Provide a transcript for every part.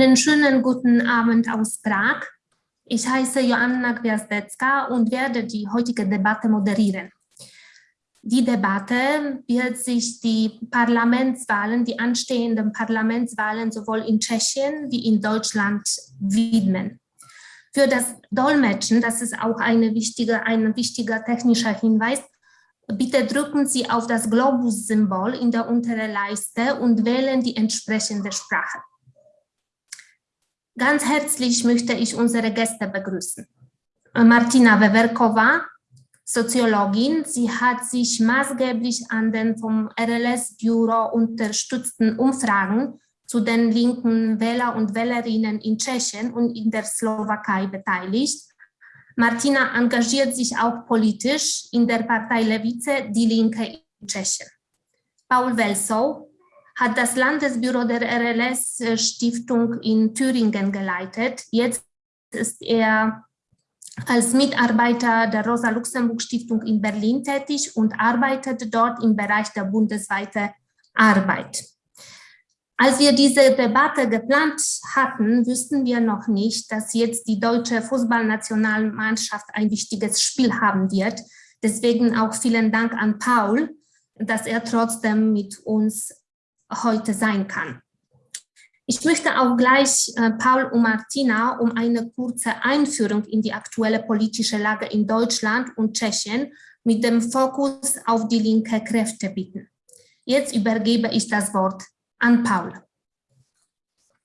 Einen schönen guten Abend aus Prag. Ich heiße Joanna Gwiazdecka und werde die heutige Debatte moderieren. Die Debatte wird sich die Parlamentswahlen, die anstehenden Parlamentswahlen sowohl in Tschechien wie in Deutschland widmen. Für das Dolmetschen, das ist auch wichtige, ein wichtiger technischer Hinweis, bitte drücken Sie auf das Globus-Symbol in der unteren Leiste und wählen die entsprechende Sprache. Ganz herzlich möchte ich unsere Gäste begrüßen. Martina Wewerkowa, Soziologin. Sie hat sich maßgeblich an den vom RLS-Büro unterstützten Umfragen zu den linken Wähler und Wählerinnen in Tschechien und in der Slowakei beteiligt. Martina engagiert sich auch politisch in der Partei Lewice, die Linke in Tschechien. Paul Welsow hat das Landesbüro der RLS-Stiftung in Thüringen geleitet. Jetzt ist er als Mitarbeiter der Rosa-Luxemburg-Stiftung in Berlin tätig und arbeitet dort im Bereich der bundesweiten Arbeit. Als wir diese Debatte geplant hatten, wussten wir noch nicht, dass jetzt die deutsche Fußballnationalmannschaft ein wichtiges Spiel haben wird. Deswegen auch vielen Dank an Paul, dass er trotzdem mit uns heute sein kann. Ich möchte auch gleich äh, Paul und Martina um eine kurze Einführung in die aktuelle politische Lage in Deutschland und Tschechien mit dem Fokus auf die linke Kräfte bitten. Jetzt übergebe ich das Wort an Paul.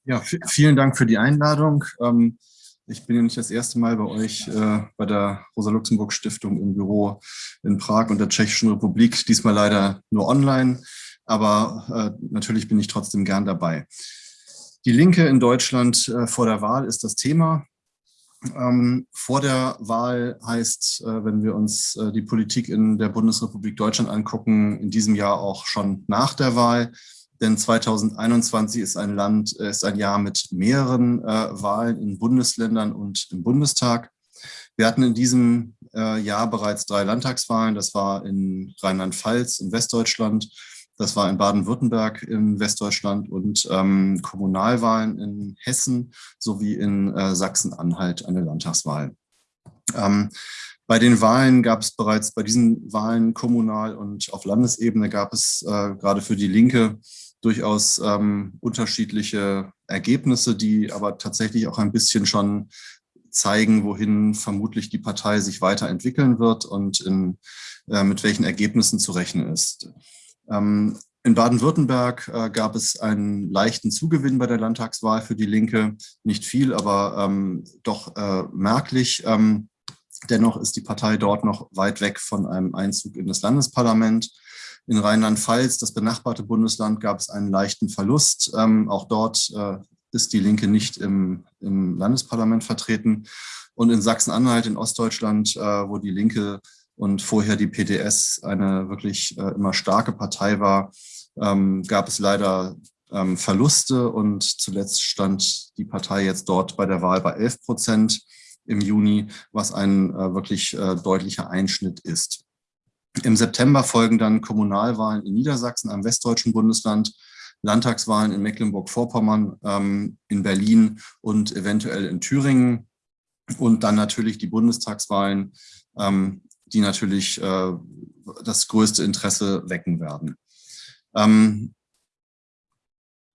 Ja, vielen Dank für die Einladung. Ähm, ich bin ja nicht das erste Mal bei euch äh, bei der Rosa-Luxemburg-Stiftung im Büro in Prag und der Tschechischen Republik, diesmal leider nur online aber äh, natürlich bin ich trotzdem gern dabei. Die Linke in Deutschland äh, vor der Wahl ist das Thema. Ähm, vor der Wahl heißt, äh, wenn wir uns äh, die Politik in der Bundesrepublik Deutschland angucken, in diesem Jahr auch schon nach der Wahl. Denn 2021 ist ein Land, äh, ist ein Jahr mit mehreren äh, Wahlen in Bundesländern und im Bundestag. Wir hatten in diesem Jahr bereits drei Landtagswahlen. Das war in Rheinland-Pfalz, in Westdeutschland, das war in Baden-Württemberg in Westdeutschland und ähm, Kommunalwahlen in Hessen sowie in äh, Sachsen-Anhalt eine Landtagswahl. Ähm, bei den Wahlen gab es bereits, bei diesen Wahlen kommunal und auf Landesebene gab es äh, gerade für die Linke durchaus ähm, unterschiedliche Ergebnisse, die aber tatsächlich auch ein bisschen schon zeigen, wohin vermutlich die Partei sich weiterentwickeln wird und in, äh, mit welchen Ergebnissen zu rechnen ist. Ähm, in Baden-Württemberg äh, gab es einen leichten Zugewinn bei der Landtagswahl für die Linke. Nicht viel, aber ähm, doch äh, merklich. Ähm, dennoch ist die Partei dort noch weit weg von einem Einzug in das Landesparlament. In Rheinland-Pfalz, das benachbarte Bundesland, gab es einen leichten Verlust. Ähm, auch dort äh, ist die Linke nicht im, im Landesparlament vertreten. Und in Sachsen-Anhalt, in Ostdeutschland, äh, wo die Linke und vorher die PDS eine wirklich äh, immer starke Partei war, ähm, gab es leider ähm, Verluste und zuletzt stand die Partei jetzt dort bei der Wahl bei 11 Prozent im Juni, was ein äh, wirklich äh, deutlicher Einschnitt ist. Im September folgen dann Kommunalwahlen in Niedersachsen, einem westdeutschen Bundesland, Landtagswahlen in Mecklenburg-Vorpommern, ähm, in Berlin und eventuell in Thüringen und dann natürlich die Bundestagswahlen ähm, die natürlich äh, das größte Interesse wecken werden. Ähm,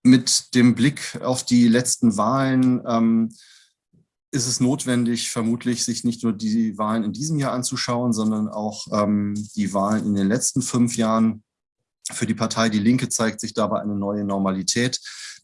mit dem Blick auf die letzten Wahlen ähm, ist es notwendig, vermutlich sich nicht nur die Wahlen in diesem Jahr anzuschauen, sondern auch ähm, die Wahlen in den letzten fünf Jahren. Für die Partei Die Linke zeigt sich dabei eine neue Normalität,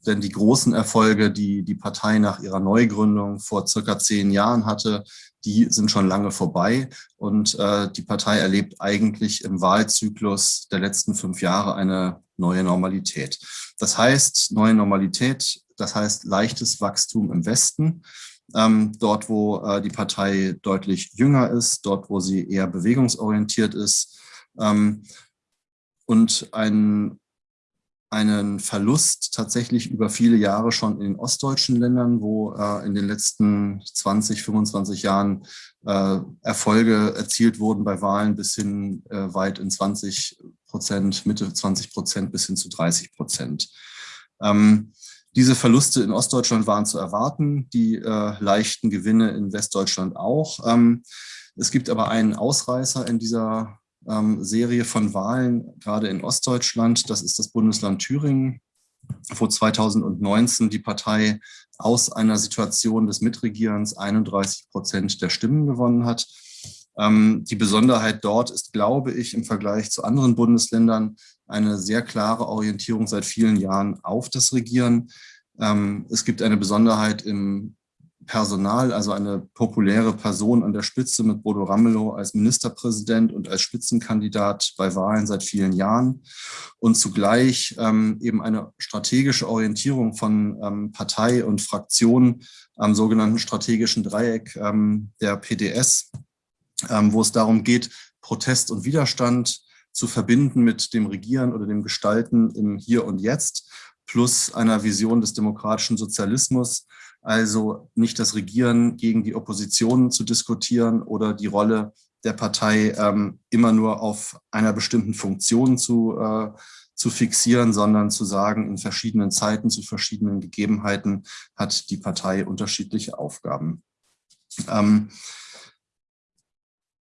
denn die großen Erfolge, die die Partei nach ihrer Neugründung vor circa zehn Jahren hatte, die sind schon lange vorbei und äh, die Partei erlebt eigentlich im Wahlzyklus der letzten fünf Jahre eine neue Normalität. Das heißt, neue Normalität, das heißt leichtes Wachstum im Westen, ähm, dort wo äh, die Partei deutlich jünger ist, dort wo sie eher bewegungsorientiert ist ähm, und ein einen Verlust tatsächlich über viele Jahre schon in den ostdeutschen Ländern, wo äh, in den letzten 20, 25 Jahren äh, Erfolge erzielt wurden bei Wahlen bis hin äh, weit in 20 Prozent, Mitte 20 Prozent bis hin zu 30 Prozent. Ähm, Diese Verluste in Ostdeutschland waren zu erwarten, die äh, leichten Gewinne in Westdeutschland auch. Ähm, es gibt aber einen Ausreißer in dieser ähm, Serie von Wahlen, gerade in Ostdeutschland. Das ist das Bundesland Thüringen, wo 2019 die Partei aus einer Situation des Mitregierens 31 Prozent der Stimmen gewonnen hat. Ähm, die Besonderheit dort ist, glaube ich, im Vergleich zu anderen Bundesländern eine sehr klare Orientierung seit vielen Jahren auf das Regieren. Ähm, es gibt eine Besonderheit im Personal, also eine populäre Person an der Spitze mit Bodo Ramelow als Ministerpräsident und als Spitzenkandidat bei Wahlen seit vielen Jahren. Und zugleich ähm, eben eine strategische Orientierung von ähm, Partei und Fraktion am sogenannten strategischen Dreieck ähm, der PDS, ähm, wo es darum geht, Protest und Widerstand zu verbinden mit dem Regieren oder dem Gestalten im Hier und Jetzt plus einer Vision des demokratischen Sozialismus, also nicht das Regieren gegen die Opposition zu diskutieren oder die Rolle der Partei ähm, immer nur auf einer bestimmten Funktion zu, äh, zu fixieren, sondern zu sagen, in verschiedenen Zeiten, zu verschiedenen Gegebenheiten hat die Partei unterschiedliche Aufgaben. Ähm,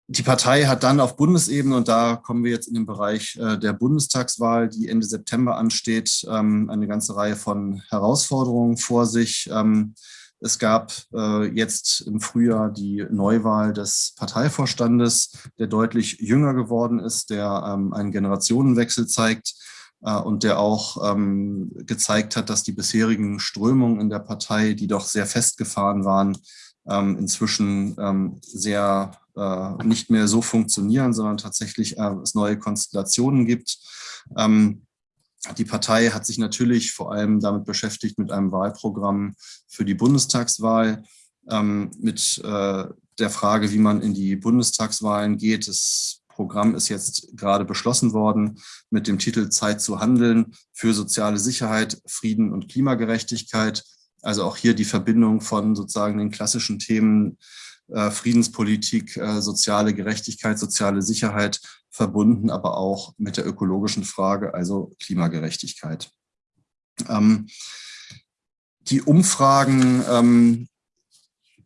die Partei hat dann auf Bundesebene, und da kommen wir jetzt in den Bereich äh, der Bundestagswahl, die Ende September ansteht, ähm, eine ganze Reihe von Herausforderungen vor sich. Ähm, es gab äh, jetzt im Frühjahr die Neuwahl des Parteivorstandes, der deutlich jünger geworden ist, der ähm, einen Generationenwechsel zeigt äh, und der auch gezeigt hat, dass die bisherigen Strömungen in der Partei, die doch sehr festgefahren waren, inzwischen sehr äh, nicht mehr so funktionieren, sondern tatsächlich äh, es neue Konstellationen gibt. Ähm, die Partei hat sich natürlich vor allem damit beschäftigt mit einem Wahlprogramm für die Bundestagswahl, ähm, mit äh, der Frage, wie man in die Bundestagswahlen geht. Das Programm ist jetzt gerade beschlossen worden mit dem Titel Zeit zu handeln für soziale Sicherheit, Frieden und Klimagerechtigkeit. Also auch hier die Verbindung von sozusagen den klassischen Themen Friedenspolitik, äh, soziale Gerechtigkeit, soziale Sicherheit verbunden, aber auch mit der ökologischen Frage, also Klimagerechtigkeit. Ähm, die Umfragen ähm,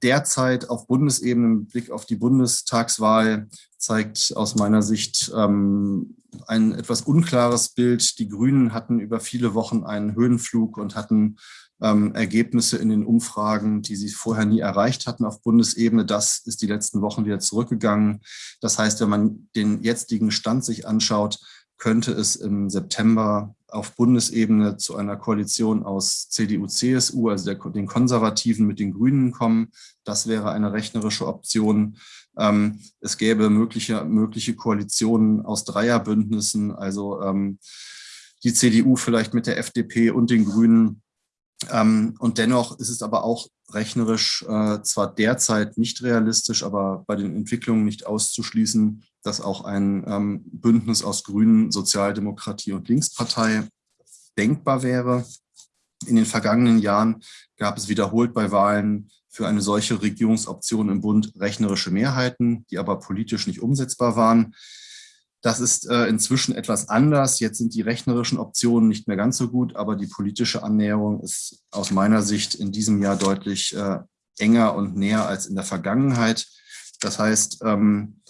derzeit auf Bundesebene mit Blick auf die Bundestagswahl zeigt aus meiner Sicht ähm, ein etwas unklares Bild. Die Grünen hatten über viele Wochen einen Höhenflug und hatten ähm, Ergebnisse in den Umfragen, die sie vorher nie erreicht hatten auf Bundesebene. Das ist die letzten Wochen wieder zurückgegangen. Das heißt, wenn man den jetzigen Stand sich anschaut, könnte es im September auf Bundesebene zu einer Koalition aus CDU, CSU, also der, den Konservativen mit den Grünen kommen. Das wäre eine rechnerische Option. Ähm, es gäbe mögliche, mögliche Koalitionen aus Dreierbündnissen, also ähm, die CDU vielleicht mit der FDP und den Grünen und dennoch ist es aber auch rechnerisch äh, zwar derzeit nicht realistisch, aber bei den Entwicklungen nicht auszuschließen, dass auch ein ähm, Bündnis aus Grünen, Sozialdemokratie und Linkspartei denkbar wäre. In den vergangenen Jahren gab es wiederholt bei Wahlen für eine solche Regierungsoption im Bund rechnerische Mehrheiten, die aber politisch nicht umsetzbar waren. Das ist äh, inzwischen etwas anders. Jetzt sind die rechnerischen Optionen nicht mehr ganz so gut, aber die politische Annäherung ist aus meiner Sicht in diesem Jahr deutlich äh, enger und näher als in der Vergangenheit. Das heißt, ähm,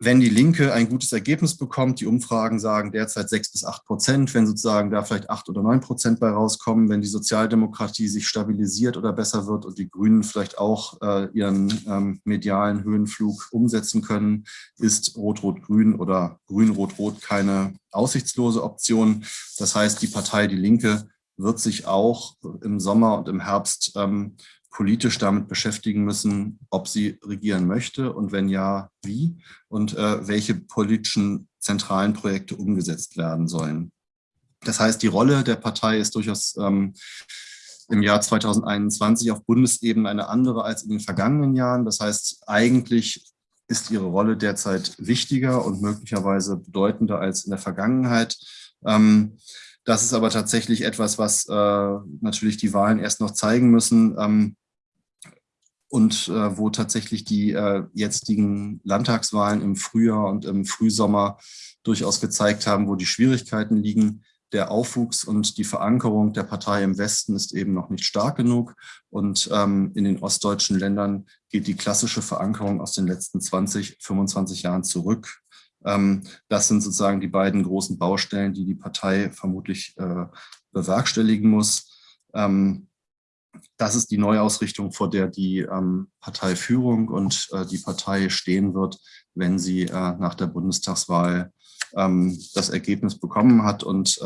wenn die Linke ein gutes Ergebnis bekommt, die Umfragen sagen derzeit sechs bis acht Prozent, wenn sozusagen da vielleicht acht oder neun Prozent bei rauskommen, wenn die Sozialdemokratie sich stabilisiert oder besser wird und die Grünen vielleicht auch äh, ihren ähm, medialen Höhenflug umsetzen können, ist Rot-Rot-Grün oder Grün-Rot-Rot keine aussichtslose Option. Das heißt, die Partei Die Linke wird sich auch im Sommer und im Herbst ähm, politisch damit beschäftigen müssen, ob sie regieren möchte und wenn ja, wie und äh, welche politischen zentralen Projekte umgesetzt werden sollen. Das heißt, die Rolle der Partei ist durchaus ähm, im Jahr 2021 auf Bundesebene eine andere als in den vergangenen Jahren. Das heißt, eigentlich ist ihre Rolle derzeit wichtiger und möglicherweise bedeutender als in der Vergangenheit. Ähm, das ist aber tatsächlich etwas, was äh, natürlich die Wahlen erst noch zeigen müssen ähm, und äh, wo tatsächlich die äh, jetzigen Landtagswahlen im Frühjahr und im Frühsommer durchaus gezeigt haben, wo die Schwierigkeiten liegen. der Aufwuchs und die Verankerung der Partei im Westen ist eben noch nicht stark genug. Und ähm, in den ostdeutschen Ländern geht die klassische Verankerung aus den letzten 20, 25 Jahren zurück. Ähm, das sind sozusagen die beiden großen Baustellen, die die Partei vermutlich äh, bewerkstelligen muss. Ähm, das ist die Neuausrichtung, vor der die ähm, Parteiführung und äh, die Partei stehen wird, wenn sie äh, nach der Bundestagswahl das Ergebnis bekommen hat und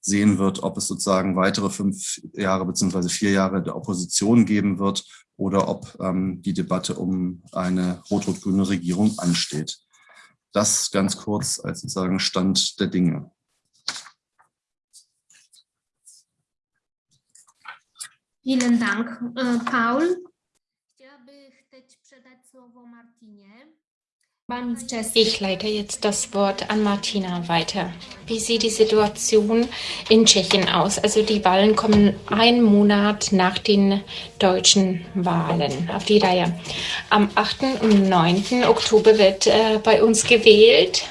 sehen wird, ob es sozusagen weitere fünf Jahre beziehungsweise vier Jahre der Opposition geben wird oder ob die Debatte um eine rot-rot-grüne Regierung ansteht. Das ganz kurz als sozusagen Stand der Dinge. Vielen Dank, äh, Paul. Chciałabym przedać słowo Martinie. Ich leite jetzt das Wort an Martina weiter. Wie sieht die Situation in Tschechien aus? Also die Wahlen kommen einen Monat nach den deutschen Wahlen auf die Reihe. Am 8. und 9. Oktober wird äh, bei uns gewählt.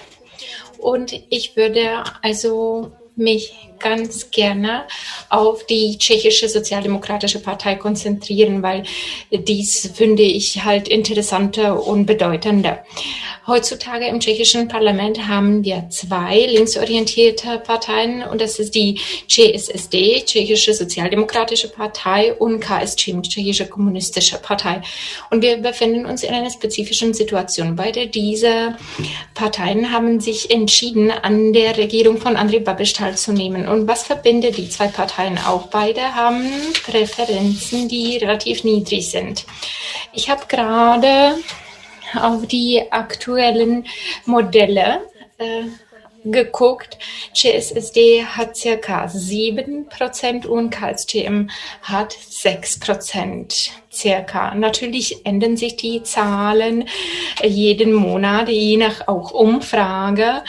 Und ich würde also mich ganz gerne auf die tschechische Sozialdemokratische Partei konzentrieren, weil dies finde ich halt interessanter und bedeutender. Heutzutage im tschechischen Parlament haben wir zwei linksorientierte Parteien und das ist die CSSD, Tschechische Sozialdemokratische Partei und KSČ, Tschechische Kommunistische Partei. Und wir befinden uns in einer spezifischen Situation. Beide diese Parteien haben sich entschieden, an der Regierung von Andrei Babiš teilzunehmen. Und was verbindet die zwei Parteien auch? Beide haben Präferenzen, die relativ niedrig sind. Ich habe gerade auf die aktuellen Modelle äh, geguckt. GSSD hat circa 7% und KSTM hat 6% circa. Natürlich ändern sich die Zahlen jeden Monat, je nach auch Umfrage.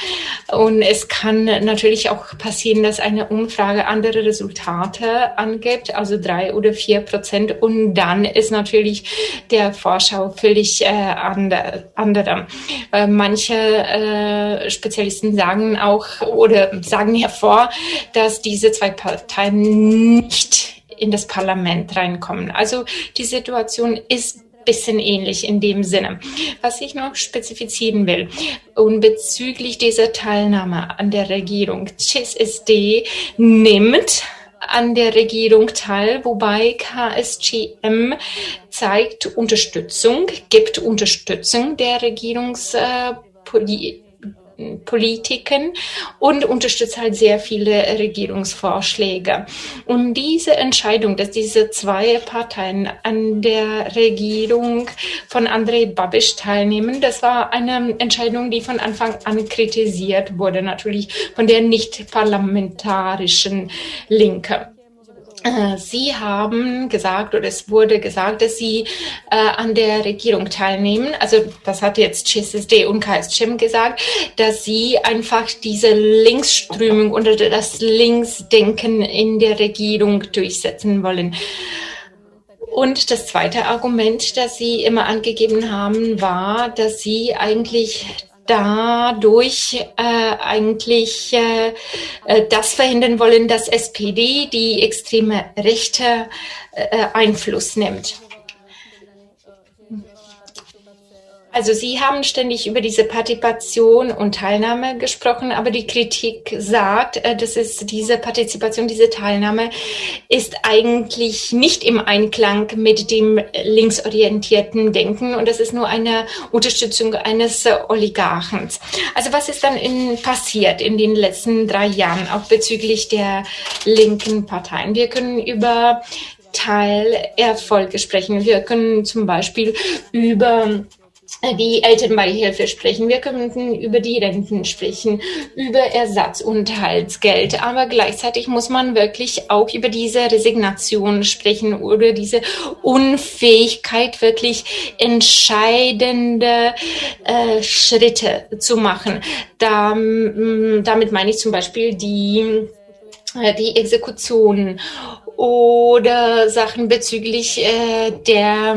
Und es kann natürlich auch passieren, dass eine Umfrage andere Resultate angibt, also drei oder vier Prozent. Und dann ist natürlich der Vorschau völlig äh, andere. Äh, manche äh, Spezialisten sagen auch oder sagen hervor, dass diese zwei Parteien nicht in das Parlament reinkommen. Also die Situation ist bisschen ähnlich in dem Sinne. Was ich noch spezifizieren will, und bezüglich dieser Teilnahme an der Regierung, CSSD nimmt an der Regierung teil, wobei KSGM zeigt Unterstützung, gibt Unterstützung der Regierungspolitik. Politiken und unterstützt halt sehr viele Regierungsvorschläge. Und diese Entscheidung, dass diese zwei Parteien an der Regierung von Andrei Babiš teilnehmen, das war eine Entscheidung, die von Anfang an kritisiert wurde, natürlich von der nicht parlamentarischen Linke. Äh, Sie haben gesagt, oder es wurde gesagt, dass Sie äh, an der Regierung teilnehmen. Also das hat jetzt CSSD und KSCHIM gesagt, dass Sie einfach diese Linksströmung oder das Linksdenken in der Regierung durchsetzen wollen. Und das zweite Argument, das Sie immer angegeben haben, war, dass Sie eigentlich dadurch äh, eigentlich äh, äh das verhindern wollen, dass SPD die extreme Rechte äh, Einfluss nimmt. Also Sie haben ständig über diese Partizipation und Teilnahme gesprochen, aber die Kritik sagt, äh, dass es diese Partizipation, diese Teilnahme ist eigentlich nicht im Einklang mit dem linksorientierten Denken und das ist nur eine Unterstützung eines Oligarchens. Also was ist dann in, passiert in den letzten drei Jahren, auch bezüglich der linken Parteien? Wir können über Teilerfolge sprechen. Wir können zum Beispiel über die Elternbeihilfe sprechen, wir könnten über die Renten sprechen, über Ersatzunterhaltsgeld, aber gleichzeitig muss man wirklich auch über diese Resignation sprechen oder diese Unfähigkeit, wirklich entscheidende äh, Schritte zu machen. Da, damit meine ich zum Beispiel die, äh, die Exekution oder Sachen bezüglich äh, der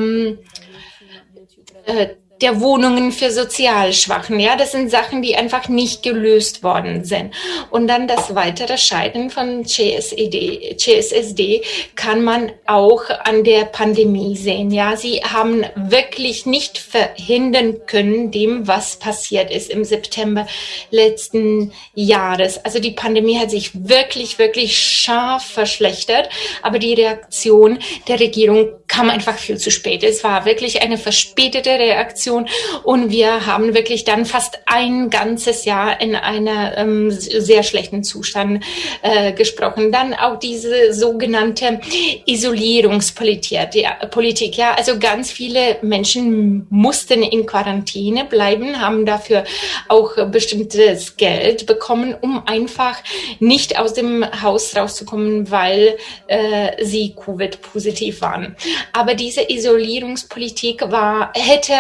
äh, der Wohnungen für Sozialschwachen. Ja, das sind Sachen, die einfach nicht gelöst worden sind. Und dann das weitere Scheitern von CSED, CSSD kann man auch an der Pandemie sehen. Ja, sie haben wirklich nicht verhindern können, dem, was passiert ist im September letzten Jahres. Also die Pandemie hat sich wirklich, wirklich scharf verschlechtert, aber die Reaktion der Regierung kam einfach viel zu spät. Es war wirklich eine verspätete Reaktion und wir haben wirklich dann fast ein ganzes Jahr in einer ähm, sehr schlechten Zustand äh, gesprochen. Dann auch diese sogenannte Isolierungspolitik. Ja, Politik, ja, also ganz viele Menschen mussten in Quarantäne bleiben, haben dafür auch bestimmtes Geld bekommen, um einfach nicht aus dem Haus rauszukommen, weil äh, sie Covid-positiv waren. Aber diese Isolierungspolitik war, hätte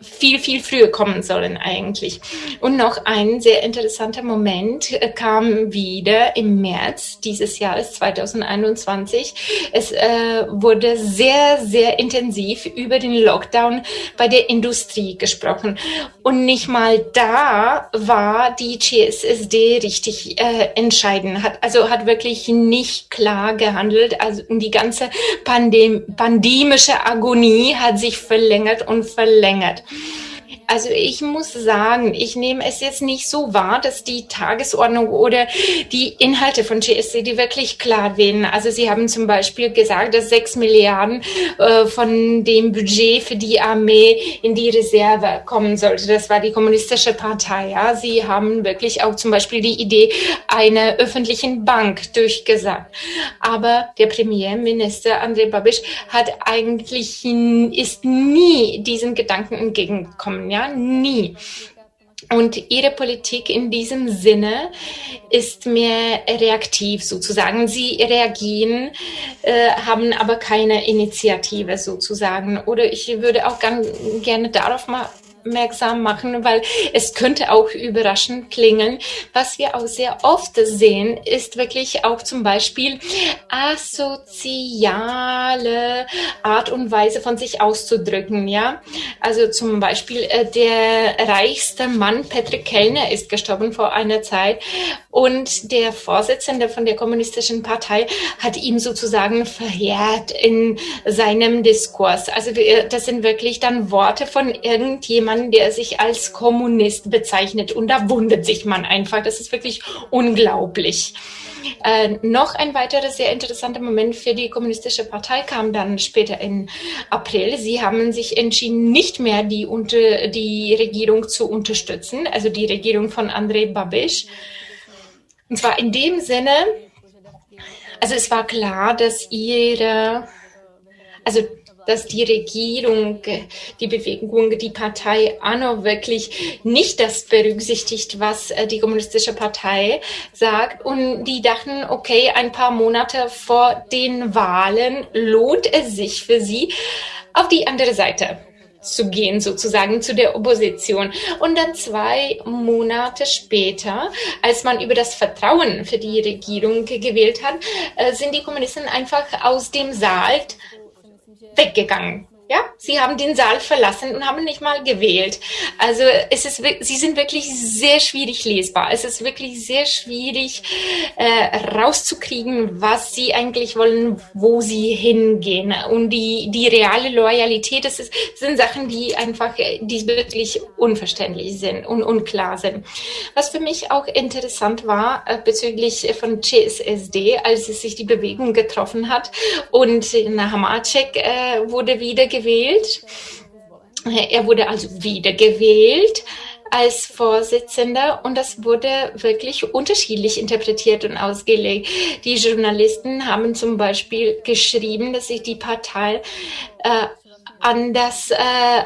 viel, viel früher kommen sollen eigentlich. Und noch ein sehr interessanter Moment äh, kam wieder im März dieses Jahres 2021. Es äh, wurde sehr, sehr intensiv über den Lockdown bei der Industrie gesprochen. Und nicht mal da war die CSSD richtig äh, entscheidend. Hat, also hat wirklich nicht klar gehandelt. Also die ganze Pandem pandemische Agonie hat sich verlängert und verlängert. Yeah. Also ich muss sagen, ich nehme es jetzt nicht so wahr, dass die Tagesordnung oder die Inhalte von GSCD wirklich klar werden. Also Sie haben zum Beispiel gesagt, dass sechs Milliarden äh, von dem Budget für die Armee in die Reserve kommen sollte. Das war die kommunistische Partei. Ja. Sie haben wirklich auch zum Beispiel die Idee einer öffentlichen Bank durchgesagt. Aber der Premierminister Andrei Babiš hat eigentlich ist nie diesen Gedanken entgegengekommen. Ja nie. Und ihre Politik in diesem Sinne ist mehr reaktiv sozusagen. Sie reagieren, äh, haben aber keine Initiative sozusagen. Oder ich würde auch gern, gerne darauf mal aufmerksam machen, weil es könnte auch überraschend klingen. Was wir auch sehr oft sehen, ist wirklich auch zum Beispiel asoziale Art und Weise von sich auszudrücken, ja. Also zum Beispiel äh, der reichste Mann Patrick Kellner ist gestorben vor einer Zeit und der Vorsitzende von der kommunistischen Partei hat ihm sozusagen verheert in seinem Diskurs. Also das sind wirklich dann Worte von irgendjemandem, jemand, der sich als Kommunist bezeichnet. Und da wundert sich man einfach. Das ist wirklich unglaublich. Äh, noch ein weiterer sehr interessanter Moment für die Kommunistische Partei kam dann später im April. Sie haben sich entschieden, nicht mehr die, unter, die Regierung zu unterstützen, also die Regierung von Andrei Babiš. Und zwar in dem Sinne, also es war klar, dass ihre, also dass die Regierung, die Bewegung, die Partei ANO wirklich nicht das berücksichtigt, was äh, die kommunistische Partei sagt. Und die dachten, okay, ein paar Monate vor den Wahlen lohnt es sich für sie, auf die andere Seite zu gehen, sozusagen zu der Opposition. Und dann zwei Monate später, als man über das Vertrauen für die Regierung gewählt hat, äh, sind die Kommunisten einfach aus dem Saal weggegangen. Ja, sie haben den Saal verlassen und haben nicht mal gewählt. Also es ist, sie sind wirklich sehr schwierig lesbar. Es ist wirklich sehr schwierig äh, rauszukriegen, was sie eigentlich wollen, wo sie hingehen. Und die, die reale Loyalität, das ist, sind Sachen, die einfach, die wirklich unverständlich sind und unklar sind. Was für mich auch interessant war äh, bezüglich von CSSD, als es sich die Bewegung getroffen hat und Nahamacek äh, wurde wieder gewählt gewählt. Er wurde also wiedergewählt als Vorsitzender und das wurde wirklich unterschiedlich interpretiert und ausgelegt. Die Journalisten haben zum Beispiel geschrieben, dass sich die Partei äh, an das, äh,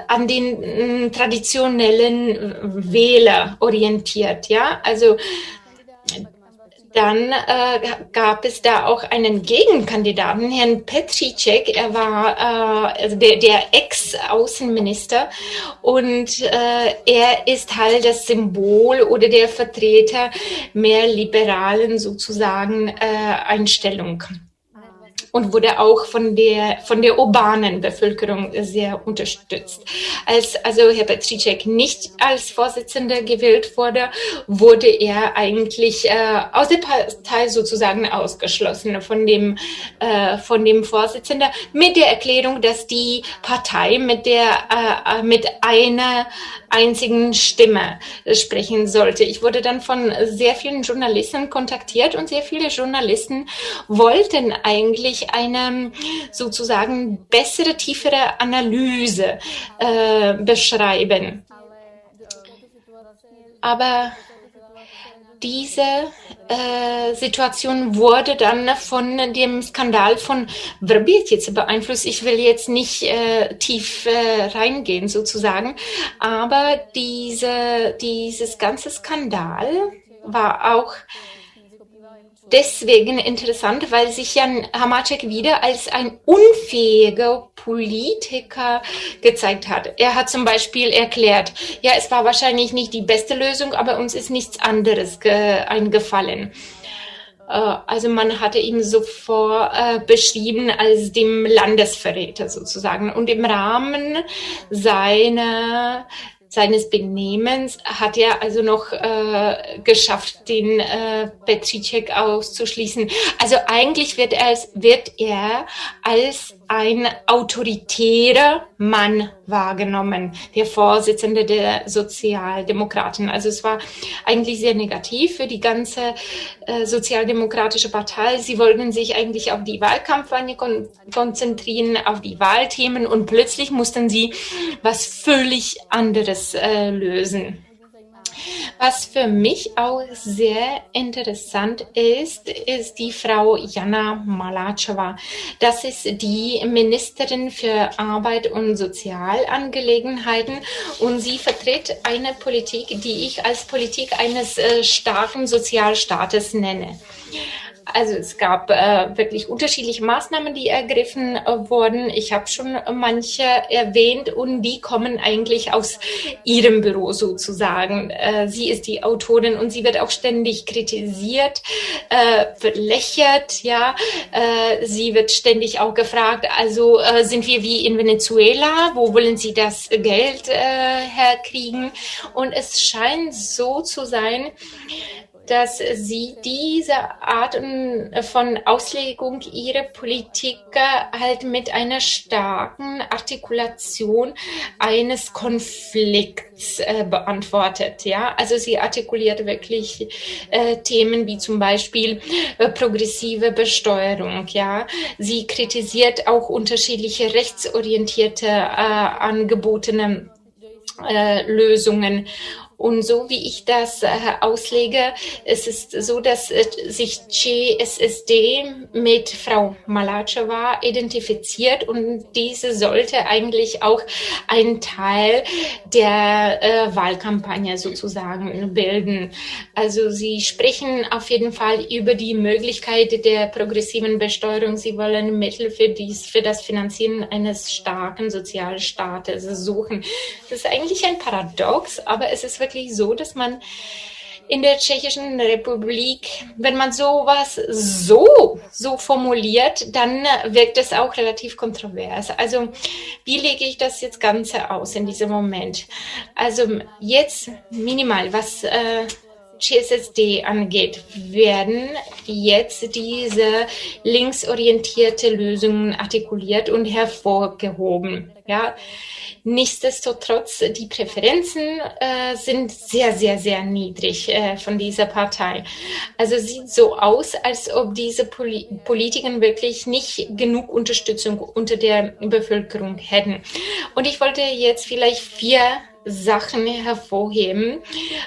an den äh, traditionellen Wähler orientiert, ja, also dann äh, gab es da auch einen Gegenkandidaten, Herrn Petricek. Er war äh, also der, der Ex-Außenminister und äh, er ist halt das Symbol oder der Vertreter mehr liberalen sozusagen äh, Einstellung. Und wurde auch von der, von der urbanen Bevölkerung sehr unterstützt. Als also Herr Petricek nicht als Vorsitzender gewählt wurde, wurde er eigentlich äh, aus der Partei sozusagen ausgeschlossen von dem, äh, von dem Vorsitzender mit der Erklärung, dass die Partei mit der, äh, mit einer einzigen Stimme sprechen sollte. Ich wurde dann von sehr vielen Journalisten kontaktiert und sehr viele Journalisten wollten eigentlich eine sozusagen bessere, tiefere Analyse äh, beschreiben. Aber diese äh, Situation wurde dann von dem Skandal von Verbirtice beeinflusst. Ich will jetzt nicht äh, tief äh, reingehen sozusagen, aber diese, dieses ganze Skandal war auch deswegen interessant, weil sich Jan Hamacek wieder als ein unfähiger Politiker gezeigt hat. Er hat zum Beispiel erklärt, ja, es war wahrscheinlich nicht die beste Lösung, aber uns ist nichts anderes eingefallen. Äh, also man hatte ihn sofort äh, beschrieben als dem Landesverräter sozusagen. Und im Rahmen seiner seines Benehmens hat er also noch äh, geschafft, den äh, Petricek auszuschließen. Also eigentlich wird er, wird er als ein autoritärer Mann wahrgenommen, der Vorsitzende der Sozialdemokraten. Also es war eigentlich sehr negativ für die ganze äh, sozialdemokratische Partei. Sie wollten sich eigentlich auf die Wahlkampagne kon konzentrieren, auf die Wahlthemen und plötzlich mussten sie was völlig anderes äh, lösen. Was für mich auch sehr interessant ist, ist die Frau Jana Malacheva. Das ist die Ministerin für Arbeit und Sozialangelegenheiten und sie vertritt eine Politik, die ich als Politik eines äh, starken Sozialstaates nenne. Also es gab äh, wirklich unterschiedliche Maßnahmen, die ergriffen äh, wurden. Ich habe schon manche erwähnt und die kommen eigentlich aus ihrem Büro sozusagen. Äh, sie ist die Autorin und sie wird auch ständig kritisiert, äh, verlächert, ja. Äh, sie wird ständig auch gefragt, also äh, sind wir wie in Venezuela? Wo wollen Sie das Geld äh, herkriegen? Und es scheint so zu sein, dass sie diese Art von Auslegung ihrer Politik halt mit einer starken Artikulation eines Konflikts äh, beantwortet. Ja, also sie artikuliert wirklich äh, Themen wie zum Beispiel äh, progressive Besteuerung. Ja, sie kritisiert auch unterschiedliche rechtsorientierte äh, angebotene äh, Lösungen und so wie ich das äh, auslege, es ist so, dass äh, sich CSSD mit Frau Malacheva identifiziert und diese sollte eigentlich auch ein Teil der äh, Wahlkampagne sozusagen bilden. Also sie sprechen auf jeden Fall über die Möglichkeit der progressiven Besteuerung. Sie wollen Mittel für, dies, für das Finanzieren eines starken Sozialstaates suchen. Das ist eigentlich ein Paradox, aber es ist wirklich so, dass man in der Tschechischen Republik, wenn man sowas so, so formuliert, dann wirkt es auch relativ kontrovers. Also, wie lege ich das jetzt Ganze aus in diesem Moment? Also, jetzt minimal, was äh, CSSD angeht, werden jetzt diese linksorientierte Lösungen artikuliert und hervorgehoben. Ja, Nichtsdestotrotz, die Präferenzen äh, sind sehr, sehr, sehr niedrig äh, von dieser Partei. Also sieht so aus, als ob diese Poli Politiker wirklich nicht genug Unterstützung unter der Bevölkerung hätten. Und ich wollte jetzt vielleicht vier Sachen hervorheben,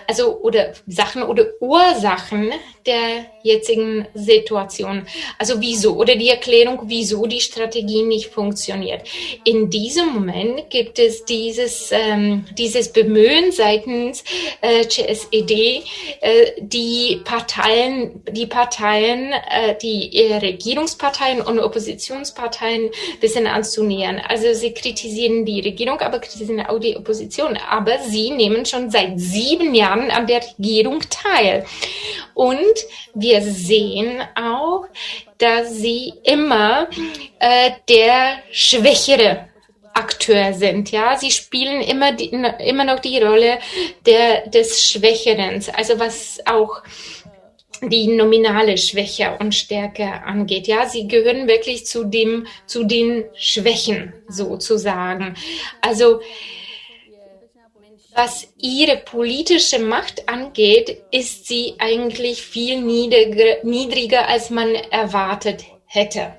also oder Sachen oder Ursachen der jetzigen Situation. Also wieso oder die Erklärung, wieso die Strategie nicht funktioniert. In diesem Moment gibt es dieses, ähm, dieses Bemühen seitens äh, CSED, äh, die Parteien, die Parteien, äh, die äh, Regierungsparteien und Oppositionsparteien ein bisschen anzunähern. Also sie kritisieren die Regierung, aber kritisieren auch die Opposition aber sie nehmen schon seit sieben Jahren an der Regierung teil. Und wir sehen auch, dass sie immer äh, der Schwächere Akteur sind. Ja, sie spielen immer die, immer noch die Rolle der, des Schwächeren. Also was auch die nominale Schwäche und Stärke angeht. Ja, sie gehören wirklich zu dem, zu den Schwächen sozusagen. Also, was ihre politische Macht angeht, ist sie eigentlich viel niedriger, niedriger als man erwartet hätte.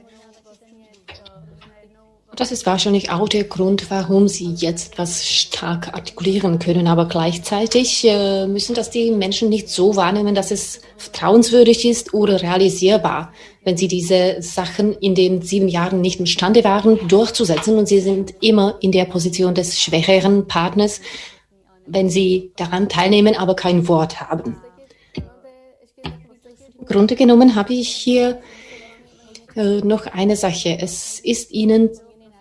Das ist wahrscheinlich auch der Grund, warum Sie jetzt was stark artikulieren können. Aber gleichzeitig äh, müssen das die Menschen nicht so wahrnehmen, dass es vertrauenswürdig ist oder realisierbar, wenn sie diese Sachen in den sieben Jahren nicht imstande waren, durchzusetzen. Und sie sind immer in der Position des schwächeren Partners, wenn sie daran teilnehmen, aber kein Wort haben. Im Grunde genommen habe ich hier äh, noch eine Sache. Es ist Ihnen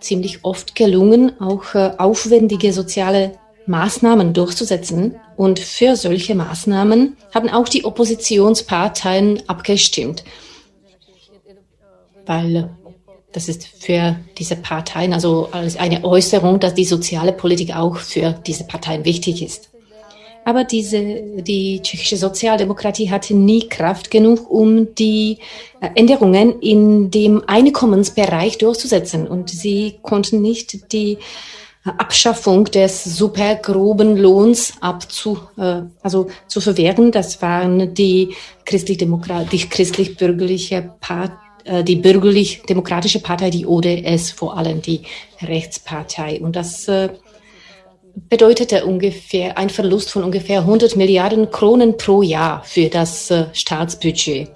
ziemlich oft gelungen, auch äh, aufwendige soziale Maßnahmen durchzusetzen. Und für solche Maßnahmen haben auch die Oppositionsparteien abgestimmt. Weil das ist für diese Parteien also als eine Äußerung, dass die soziale Politik auch für diese Parteien wichtig ist. Aber diese, die tschechische Sozialdemokratie hatte nie Kraft genug, um die äh, Änderungen in dem Einkommensbereich durchzusetzen. Und sie konnten nicht die äh, Abschaffung des supergroben Lohns abzu, äh, also zu verwehren. Das waren die christlich-demokrat, die christlich-bürgerliche Partei die bürgerlich-demokratische Partei, die ODS, vor allem die Rechtspartei. Und das äh, bedeutete ungefähr ein Verlust von ungefähr 100 Milliarden Kronen pro Jahr für das äh, Staatsbudget.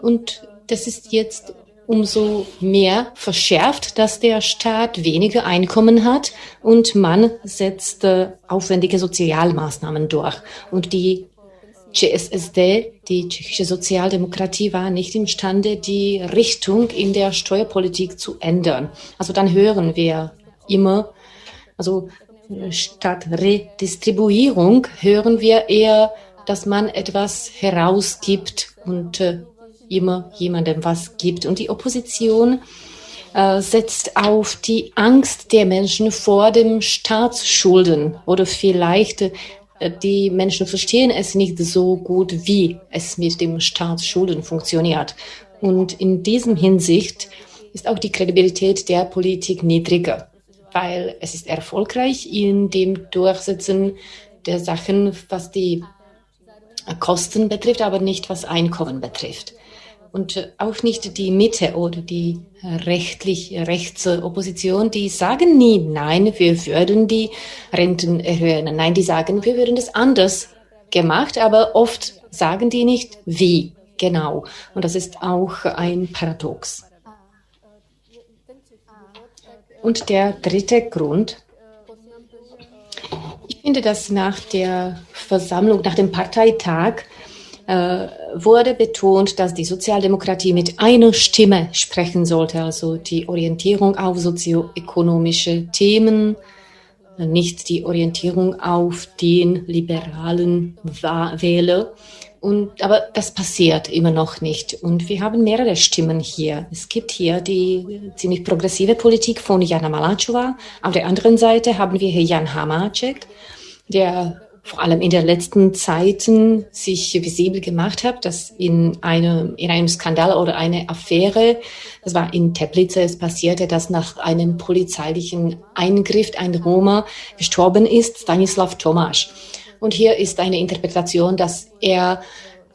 Und das ist jetzt umso mehr verschärft, dass der Staat weniger Einkommen hat und man setzt äh, aufwendige Sozialmaßnahmen durch. Und die CSSD, die tschechische Sozialdemokratie, war nicht imstande, die Richtung in der Steuerpolitik zu ändern. Also dann hören wir immer, also statt Redistribuierung hören wir eher, dass man etwas herausgibt und äh, immer jemandem was gibt. Und die Opposition äh, setzt auf die Angst der Menschen vor dem Staatsschulden oder vielleicht äh, die Menschen verstehen es nicht so gut, wie es mit dem Staatsschulden funktioniert. Und in diesem Hinsicht ist auch die Kredibilität der Politik niedriger weil es ist erfolgreich in dem Durchsetzen der Sachen, was die Kosten betrifft, aber nicht was Einkommen betrifft. Und auch nicht die Mitte oder die rechtlich Rechtsopposition, die sagen nie, nein, wir würden die Renten erhöhen. Nein, die sagen, wir würden das anders gemacht, aber oft sagen die nicht, wie genau. Und das ist auch ein Paradox. Und der dritte Grund, ich finde, dass nach der Versammlung, nach dem Parteitag, äh, wurde betont, dass die Sozialdemokratie mit einer Stimme sprechen sollte, also die Orientierung auf sozioökonomische Themen, nicht die Orientierung auf den liberalen Wähler. Und, aber das passiert immer noch nicht. Und wir haben mehrere Stimmen hier. Es gibt hier die ziemlich progressive Politik von Jana Malachova. Auf der anderen Seite haben wir hier Jan Hamacek, der vor allem in den letzten Zeiten sich visibel gemacht hat, dass in einem, in einem Skandal oder einer Affäre, das war in Teplice, es passierte, dass nach einem polizeilichen Eingriff ein Roma gestorben ist, Stanislav Tomasz. Und hier ist eine Interpretation, dass er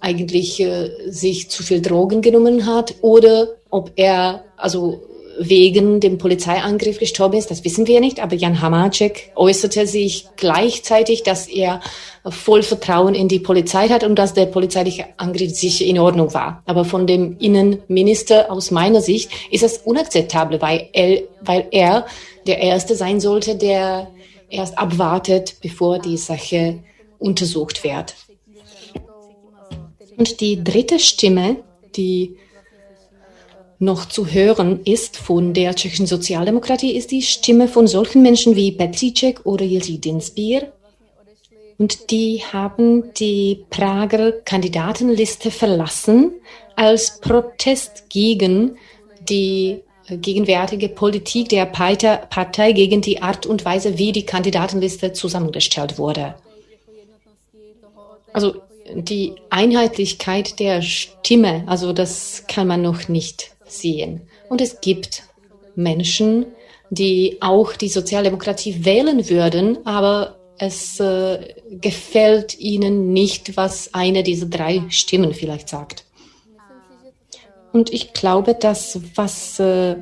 eigentlich äh, sich zu viel Drogen genommen hat oder ob er also wegen dem Polizeiangriff gestorben ist, das wissen wir nicht. Aber Jan Hamacek äußerte sich gleichzeitig, dass er voll Vertrauen in die Polizei hat und dass der polizeiliche Angriff sicher in Ordnung war. Aber von dem Innenminister aus meiner Sicht ist es unakzeptabel, weil er, weil er der Erste sein sollte, der erst abwartet, bevor die Sache untersucht wird. Und die dritte Stimme, die noch zu hören ist von der tschechischen Sozialdemokratie, ist die Stimme von solchen Menschen wie Petříček oder Jiří Dinsbier. Und die haben die Prager Kandidatenliste verlassen als Protest gegen die gegenwärtige Politik der Partei gegen die Art und Weise, wie die Kandidatenliste zusammengestellt wurde. Also die Einheitlichkeit der Stimme, also das kann man noch nicht sehen. Und es gibt Menschen, die auch die Sozialdemokratie wählen würden, aber es äh, gefällt ihnen nicht, was eine dieser drei Stimmen vielleicht sagt. Und ich glaube, dass was äh,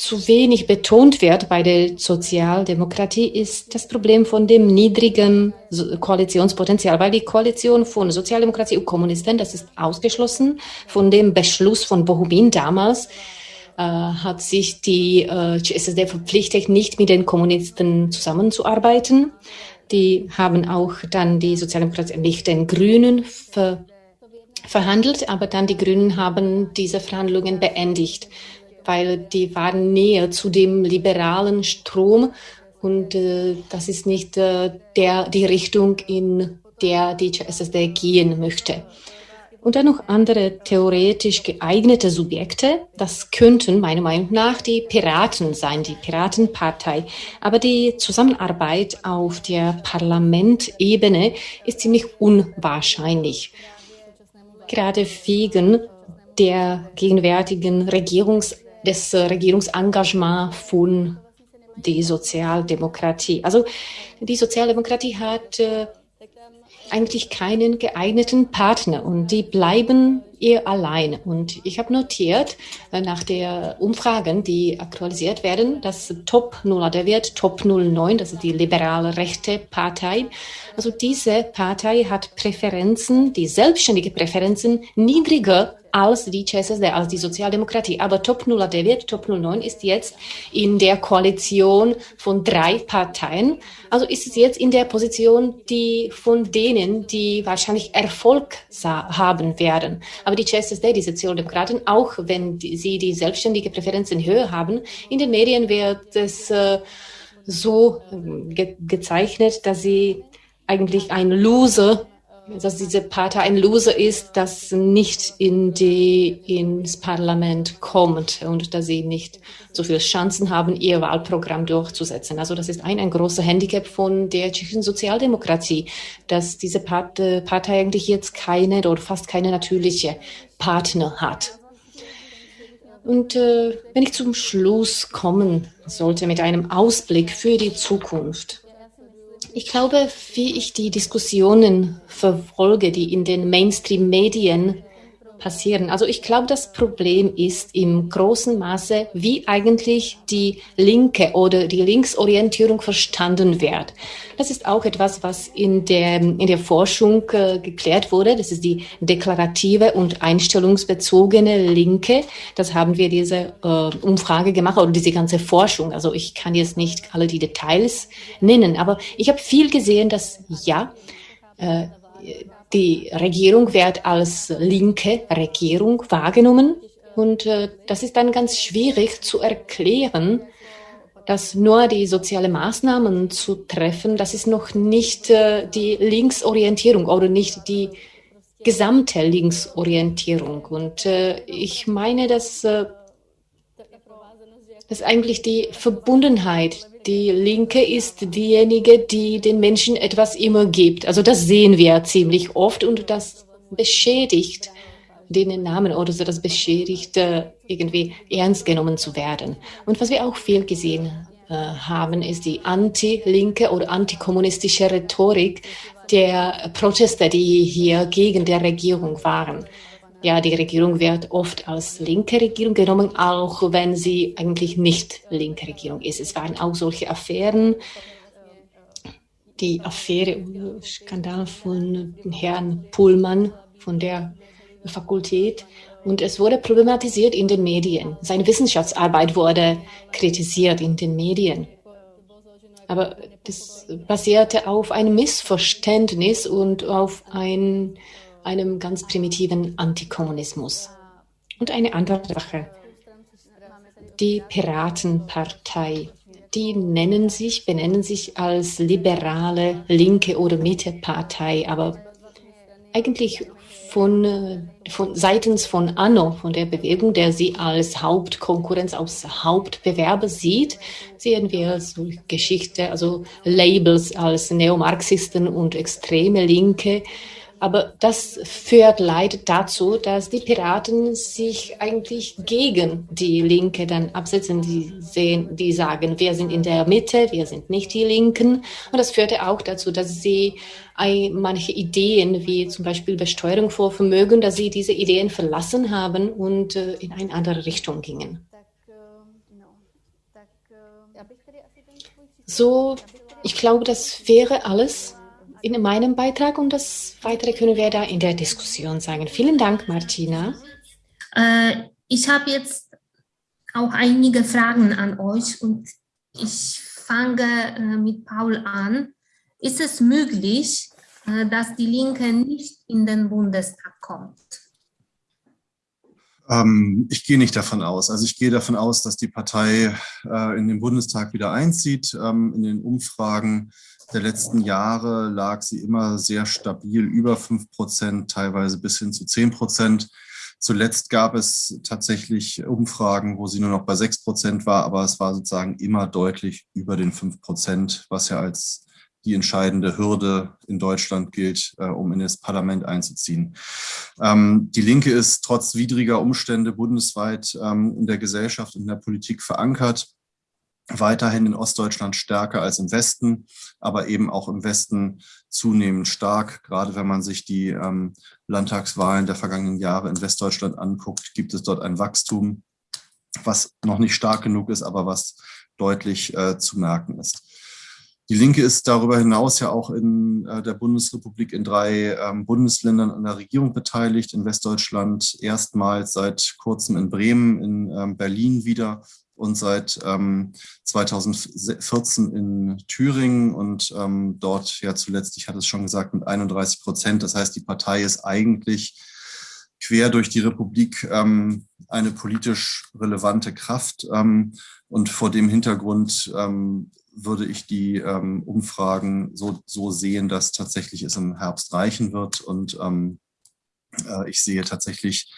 zu wenig betont wird bei der Sozialdemokratie, ist das Problem von dem niedrigen Koalitionspotenzial, weil die Koalition von Sozialdemokratie und Kommunisten, das ist ausgeschlossen von dem Beschluss von Bohumin damals, äh, hat sich die äh, SSD verpflichtet, nicht mit den Kommunisten zusammenzuarbeiten. Die haben auch dann die Sozialdemokratie mit den Grünen ver verhandelt, aber dann die Grünen haben diese Verhandlungen beendigt, weil die waren näher zu dem liberalen Strom und äh, das ist nicht äh, der, die Richtung, in der die SSD gehen möchte. Und dann noch andere theoretisch geeignete Subjekte. Das könnten meiner Meinung nach die Piraten sein, die Piratenpartei. Aber die Zusammenarbeit auf der Parlamentebene ist ziemlich unwahrscheinlich gerade wegen der gegenwärtigen Regierungs, des Regierungsengagements von der Sozialdemokratie. Also die Sozialdemokratie hat äh, eigentlich keinen geeigneten Partner und die bleiben eher allein. Und ich habe notiert, äh, nach der Umfragen, die aktualisiert werden, dass Top 0, der Wert Top 09, das ist die liberale rechte Partei, also diese Partei hat Präferenzen, die selbstständige Präferenzen niedriger als die CSSD, als die Sozialdemokratie. Aber Top 0 der wird, Top 09 ist jetzt in der Koalition von drei Parteien. Also ist es jetzt in der Position, die von denen, die wahrscheinlich Erfolg haben werden. Aber die CSSD, die Sozialdemokraten, auch wenn die, sie die selbstständige Präferenzen höher haben, in den Medien wird es äh, so äh, ge gezeichnet, dass sie eigentlich ein Loser dass diese Partei ein Loser ist, das nicht in die, ins Parlament kommt und dass sie nicht so viele Chancen haben, ihr Wahlprogramm durchzusetzen. Also das ist ein, ein großer Handicap von der tschechischen Sozialdemokratie, dass diese Partei eigentlich jetzt keine oder fast keine natürliche Partner hat. Und äh, wenn ich zum Schluss kommen sollte mit einem Ausblick für die Zukunft, ich glaube, wie ich die Diskussionen verfolge, die in den Mainstream-Medien passieren. Also ich glaube, das Problem ist im großen Maße, wie eigentlich die linke oder die Linksorientierung verstanden wird. Das ist auch etwas, was in der, in der Forschung äh, geklärt wurde. Das ist die deklarative und einstellungsbezogene Linke. Das haben wir diese äh, Umfrage gemacht oder diese ganze Forschung. Also ich kann jetzt nicht alle die Details nennen, aber ich habe viel gesehen, dass ja, äh, die Regierung wird als linke Regierung wahrgenommen und äh, das ist dann ganz schwierig zu erklären, dass nur die soziale Maßnahmen zu treffen, das ist noch nicht äh, die Linksorientierung oder nicht die gesamte Linksorientierung. Und äh, ich meine, dass, dass eigentlich die Verbundenheit die Linke ist diejenige, die den Menschen etwas immer gibt. Also das sehen wir ziemlich oft und das beschädigt den Namen oder so, das beschädigt äh, irgendwie ernst genommen zu werden. Und was wir auch viel gesehen äh, haben, ist die anti-linke oder antikommunistische Rhetorik der Proteste, die hier gegen der Regierung waren. Ja, die Regierung wird oft als linke Regierung genommen, auch wenn sie eigentlich nicht linke Regierung ist. Es waren auch solche Affären. Die Affäre, Skandal von Herrn Pullmann von der Fakultät. Und es wurde problematisiert in den Medien. Seine Wissenschaftsarbeit wurde kritisiert in den Medien. Aber das basierte auf einem Missverständnis und auf ein einem ganz primitiven Antikommunismus. Und eine andere Sache, die Piratenpartei. Die nennen sich, benennen sich als liberale linke oder Mittepartei, aber eigentlich von, von seitens von Anno, von der Bewegung, der sie als Hauptkonkurrenz, als Hauptbewerber sieht, sehen wir so Geschichte, also Labels als Neomarxisten und extreme Linke aber das führt leider dazu, dass die Piraten sich eigentlich gegen die Linke dann absetzen. Die sehen, die sagen, wir sind in der Mitte, wir sind nicht die Linken. Und das führte auch dazu, dass sie manche Ideen, wie zum Beispiel Besteuerung vor Vermögen, dass sie diese Ideen verlassen haben und äh, in eine andere Richtung gingen. So, ich glaube, das wäre alles in meinem Beitrag und das Weitere können wir da in der Diskussion sagen. Vielen Dank, Martina. Äh, ich habe jetzt auch einige Fragen an euch und ich fange äh, mit Paul an. Ist es möglich, äh, dass die Linke nicht in den Bundestag kommt? Ähm, ich gehe nicht davon aus. Also ich gehe davon aus, dass die Partei äh, in den Bundestag wieder einzieht. Ähm, in den Umfragen der letzten Jahre lag sie immer sehr stabil über 5 Prozent, teilweise bis hin zu 10 Prozent. Zuletzt gab es tatsächlich Umfragen, wo sie nur noch bei 6 Prozent war, aber es war sozusagen immer deutlich über den 5 Prozent, was ja als die entscheidende Hürde in Deutschland gilt, äh, um in das Parlament einzuziehen. Ähm, die Linke ist trotz widriger Umstände bundesweit ähm, in der Gesellschaft und in der Politik verankert weiterhin in Ostdeutschland stärker als im Westen, aber eben auch im Westen zunehmend stark. Gerade wenn man sich die ähm, Landtagswahlen der vergangenen Jahre in Westdeutschland anguckt, gibt es dort ein Wachstum, was noch nicht stark genug ist, aber was deutlich äh, zu merken ist. Die Linke ist darüber hinaus ja auch in äh, der Bundesrepublik in drei ähm, Bundesländern an der Regierung beteiligt. In Westdeutschland erstmals seit kurzem in Bremen, in ähm, Berlin wieder und seit ähm, 2014 in Thüringen und ähm, dort ja zuletzt, ich hatte es schon gesagt, mit 31 Prozent. Das heißt, die Partei ist eigentlich quer durch die Republik ähm, eine politisch relevante Kraft. Ähm, und vor dem Hintergrund ähm, würde ich die ähm, Umfragen so, so sehen, dass tatsächlich es im Herbst reichen wird. Und äh, ich sehe tatsächlich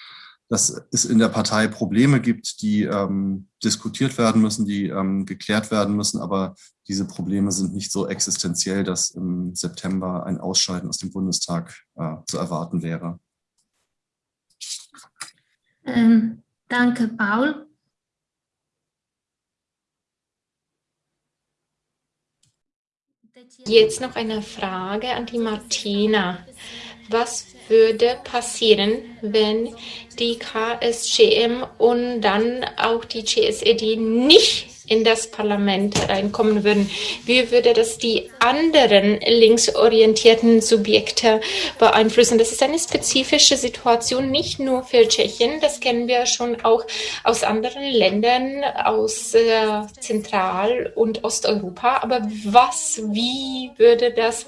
dass es in der Partei Probleme gibt, die ähm, diskutiert werden müssen, die ähm, geklärt werden müssen, aber diese Probleme sind nicht so existenziell, dass im September ein Ausscheiden aus dem Bundestag äh, zu erwarten wäre. Ähm, danke, Paul. Jetzt noch eine Frage an die Martina. Was würde passieren, wenn die KSGM und dann auch die CSED nicht in das Parlament reinkommen würden. Wie würde das die anderen linksorientierten Subjekte beeinflussen? Das ist eine spezifische Situation, nicht nur für Tschechien, das kennen wir schon auch aus anderen Ländern, aus äh, Zentral- und Osteuropa. Aber was, wie würde das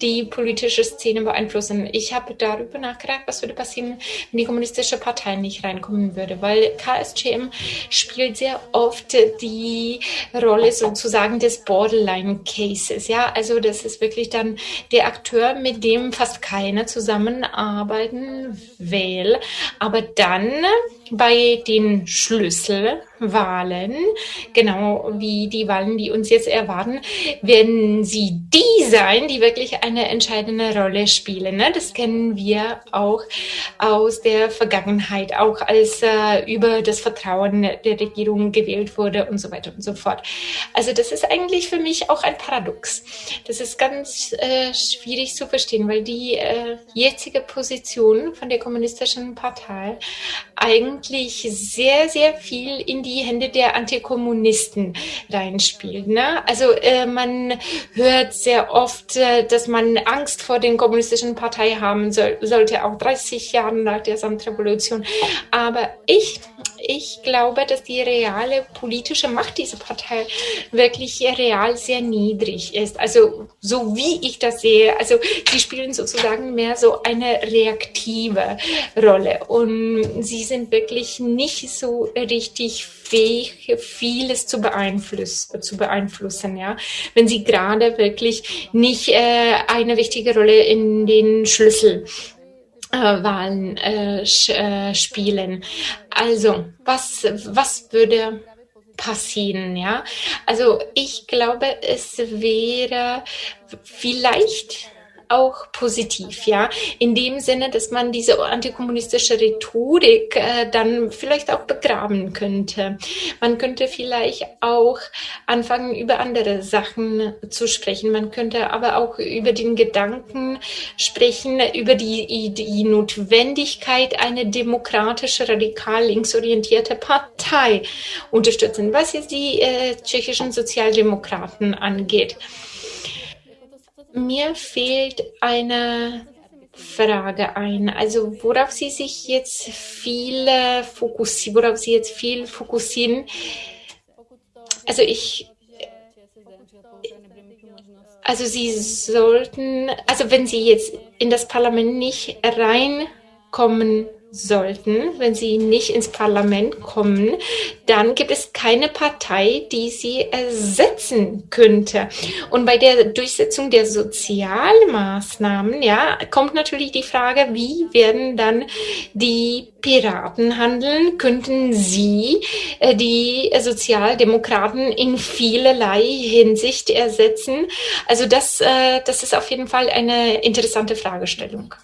die politische Szene beeinflussen? Ich habe darüber nachgedacht, was würde passieren, wenn die kommunistische Partei nicht reinkommen würde, weil KSGM spielt sehr oft die Rolle sozusagen des Borderline Cases. Ja, also das ist wirklich dann der Akteur, mit dem fast keiner zusammenarbeiten will, aber dann bei den Schlüsselwahlen, genau wie die Wahlen, die uns jetzt erwarten, werden sie die sein, die wirklich eine entscheidende Rolle spielen. Ne? Das kennen wir auch aus der Vergangenheit, auch als äh, über das Vertrauen der Regierung gewählt wurde und so weiter und so fort. Also das ist eigentlich für mich auch ein Paradox. Das ist ganz äh, schwierig zu verstehen, weil die äh, jetzige Position von der kommunistischen Partei eigentlich sehr, sehr viel in die Hände der Antikommunisten reinspielt. Ne? Also äh, man hört sehr oft, äh, dass man Angst vor den kommunistischen Partei haben soll, sollte, auch 30 Jahre nach der Samtrevolution. Aber ich ich glaube, dass die reale politische Macht dieser Partei wirklich real sehr niedrig ist. Also so wie ich das sehe, also sie spielen sozusagen mehr so eine reaktive Rolle und sie sind wirklich nicht so richtig fähig, vieles zu beeinflussen, zu beeinflussen, ja, wenn sie gerade wirklich nicht äh, eine wichtige Rolle in den Schlüssel Wahlen äh, äh, spielen. Also, was, was würde passieren, ja? Also, ich glaube, es wäre vielleicht auch positiv, ja, in dem Sinne, dass man diese antikommunistische Rhetorik äh, dann vielleicht auch begraben könnte. Man könnte vielleicht auch anfangen, über andere Sachen zu sprechen. Man könnte aber auch über den Gedanken sprechen, über die, die Notwendigkeit, eine demokratische, radikal linksorientierte Partei unterstützen, was jetzt die äh, tschechischen Sozialdemokraten angeht. Mir fehlt eine Frage ein. Also worauf Sie sich jetzt viel fokussieren, worauf Sie jetzt viel fokussieren. Also ich, also Sie sollten, also wenn Sie jetzt in das Parlament nicht reinkommen sollten, wenn sie nicht ins Parlament kommen, dann gibt es keine Partei, die sie ersetzen könnte. Und bei der Durchsetzung der Sozialmaßnahmen, ja, kommt natürlich die Frage, wie werden dann die Piraten handeln? Könnten sie äh, die Sozialdemokraten in vielerlei Hinsicht ersetzen? Also das, äh, das ist auf jeden Fall eine interessante Fragestellung.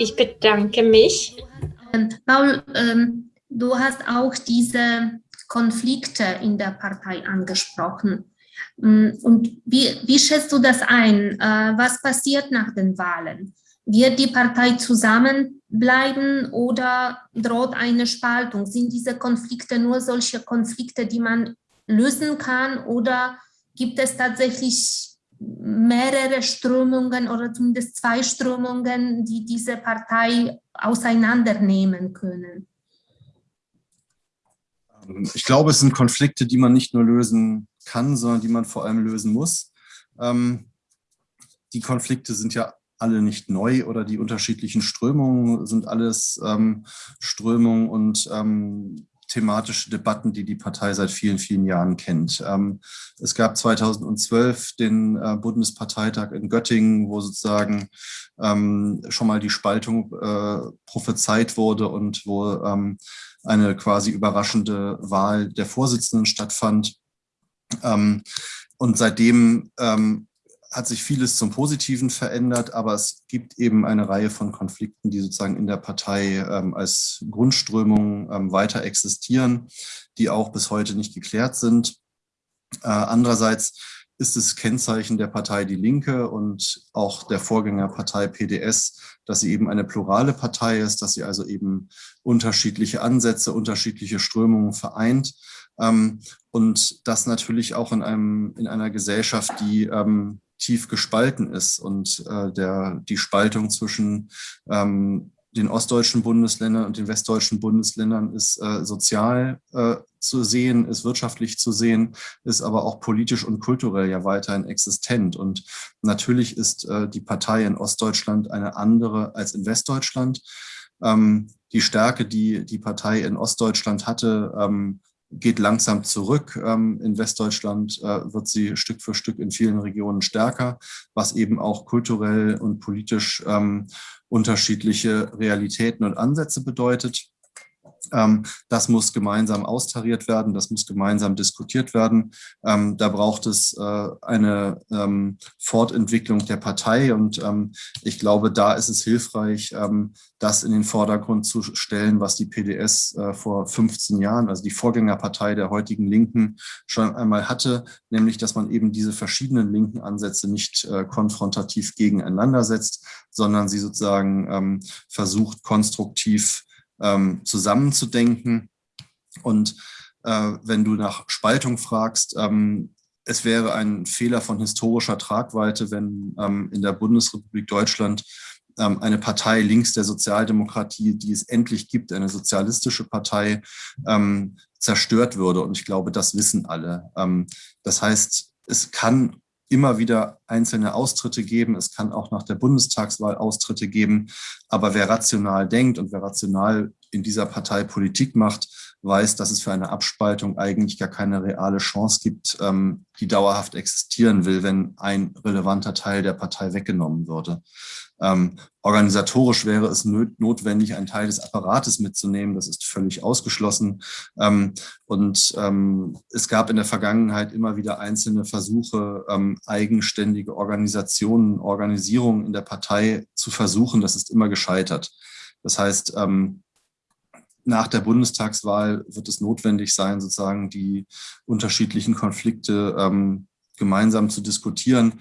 Ich bedanke mich. Ähm, Paul, ähm, du hast auch diese Konflikte in der Partei angesprochen. Mm, und wie, wie schätzt du das ein? Äh, was passiert nach den Wahlen? Wird die Partei zusammenbleiben oder droht eine Spaltung? Sind diese Konflikte nur solche Konflikte, die man lösen kann oder gibt es tatsächlich mehrere Strömungen oder zumindest zwei Strömungen, die diese Partei auseinandernehmen können? Ich glaube, es sind Konflikte, die man nicht nur lösen kann, sondern die man vor allem lösen muss. Ähm, die Konflikte sind ja alle nicht neu oder die unterschiedlichen Strömungen sind alles ähm, Strömungen und ähm, thematische Debatten, die die Partei seit vielen, vielen Jahren kennt. Ähm, es gab 2012 den äh, Bundesparteitag in Göttingen, wo sozusagen ähm, schon mal die Spaltung äh, prophezeit wurde und wo ähm, eine quasi überraschende Wahl der Vorsitzenden stattfand. Und seitdem hat sich vieles zum Positiven verändert, aber es gibt eben eine Reihe von Konflikten, die sozusagen in der Partei ähm, als Grundströmung ähm, weiter existieren, die auch bis heute nicht geklärt sind. Äh, andererseits ist es Kennzeichen der Partei Die Linke und auch der Vorgängerpartei PDS, dass sie eben eine plurale Partei ist, dass sie also eben unterschiedliche Ansätze, unterschiedliche Strömungen vereint. Ähm, und das natürlich auch in, einem, in einer Gesellschaft, die ähm, tief gespalten ist und äh, der, die Spaltung zwischen ähm, den ostdeutschen Bundesländern und den westdeutschen Bundesländern ist äh, sozial äh, zu sehen, ist wirtschaftlich zu sehen, ist aber auch politisch und kulturell ja weiterhin existent. Und natürlich ist äh, die Partei in Ostdeutschland eine andere als in Westdeutschland. Ähm, die Stärke, die die Partei in Ostdeutschland hatte, ähm, geht langsam zurück. Ähm, in Westdeutschland äh, wird sie Stück für Stück in vielen Regionen stärker, was eben auch kulturell und politisch ähm, unterschiedliche Realitäten und Ansätze bedeutet. Ähm, das muss gemeinsam austariert werden, das muss gemeinsam diskutiert werden. Ähm, da braucht es äh, eine ähm, Fortentwicklung der Partei und ich glaube, da ist es hilfreich, das in den Vordergrund zu stellen, was die PDS äh, vor 15 Jahren, also die Vorgängerpartei der heutigen Linken, schon einmal hatte, nämlich, dass man eben diese verschiedenen linken Ansätze nicht äh, konfrontativ gegeneinander setzt, sondern sie sozusagen versucht, konstruktiv ähm, zusammenzudenken. Und äh, wenn du nach Spaltung fragst, ähm, es wäre ein Fehler von historischer Tragweite, wenn ähm, in der Bundesrepublik Deutschland ähm, eine Partei links der Sozialdemokratie, die es endlich gibt, eine sozialistische Partei, ähm, zerstört würde. Und ich glaube, das wissen alle. Ähm, das heißt, es kann immer wieder einzelne Austritte geben. Es kann auch nach der Bundestagswahl Austritte geben. Aber wer rational denkt und wer rational in dieser Partei Politik macht, weiß, dass es für eine Abspaltung eigentlich gar keine reale Chance gibt, ähm, die dauerhaft existieren will, wenn ein relevanter Teil der Partei weggenommen würde. Ähm, organisatorisch wäre es notwendig, einen Teil des Apparates mitzunehmen. Das ist völlig ausgeschlossen. Ähm, und ähm, es gab in der Vergangenheit immer wieder einzelne Versuche, ähm, eigenständige Organisationen, Organisierungen in der Partei zu versuchen. Das ist immer gescheitert. Das heißt, ähm, nach der Bundestagswahl wird es notwendig sein, sozusagen die unterschiedlichen Konflikte ähm, gemeinsam zu diskutieren.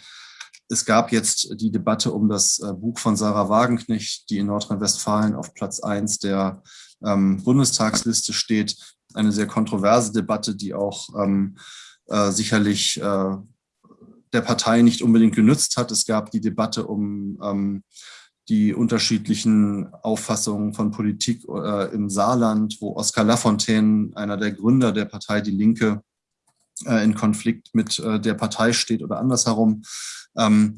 Es gab jetzt die Debatte um das äh, Buch von Sarah Wagenknecht, die in Nordrhein-Westfalen auf Platz eins der ähm, Bundestagsliste steht. Eine sehr kontroverse Debatte, die auch ähm, äh, sicherlich äh, der Partei nicht unbedingt genützt hat. Es gab die Debatte um ähm, die unterschiedlichen Auffassungen von Politik äh, im Saarland, wo Oskar Lafontaine, einer der Gründer der Partei Die Linke, äh, in Konflikt mit äh, der Partei steht oder andersherum. Ähm,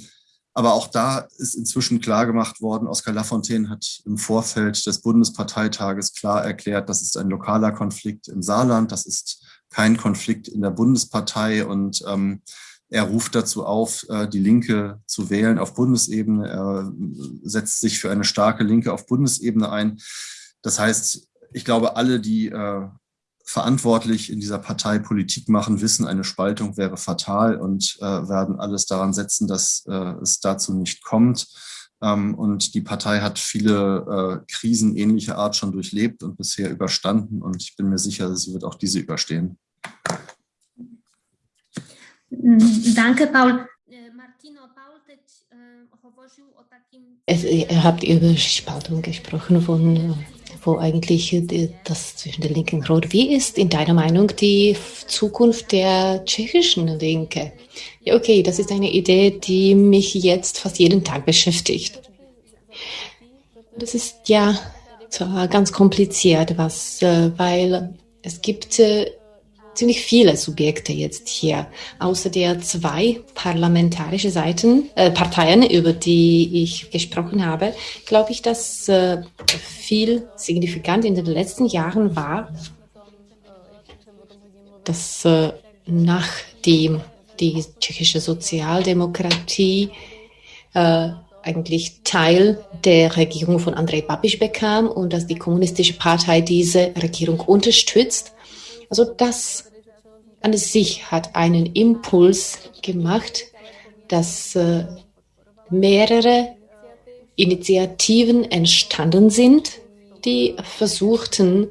aber auch da ist inzwischen klar gemacht worden, Oskar Lafontaine hat im Vorfeld des Bundesparteitages klar erklärt, das ist ein lokaler Konflikt im Saarland, das ist kein Konflikt in der Bundespartei und ähm, er ruft dazu auf, äh, die Linke zu wählen auf Bundesebene. Er setzt sich für eine starke Linke auf Bundesebene ein. Das heißt, ich glaube, alle, die äh, verantwortlich in dieser Partei Politik machen, wissen, eine Spaltung wäre fatal und äh, werden alles daran setzen, dass es dazu nicht kommt. Ähm, und die Partei hat viele Krisen ähnlicher Art schon durchlebt und bisher überstanden. Und ich bin mir sicher, sie wird auch diese überstehen. Danke, Paul. Martino, Paul es, ihr habt über Spaltung gesprochen, von, wo eigentlich das zwischen der Linken und Rot. Wie ist in deiner Meinung die Zukunft der tschechischen Linke? Ja, okay, das ist eine Idee, die mich jetzt fast jeden Tag beschäftigt. Das ist ja zwar ganz kompliziert, was, äh, weil es gibt äh, ziemlich viele Subjekte jetzt hier. Außer der zwei parlamentarische Seiten, äh, Parteien, über die ich gesprochen habe, glaube ich, dass äh, viel signifikant in den letzten Jahren war, dass äh, nachdem die tschechische Sozialdemokratie äh, eigentlich Teil der Regierung von Andrej Babiš bekam und dass die kommunistische Partei diese Regierung unterstützt. Also das an sich hat einen Impuls gemacht, dass äh, mehrere Initiativen entstanden sind, die versuchten,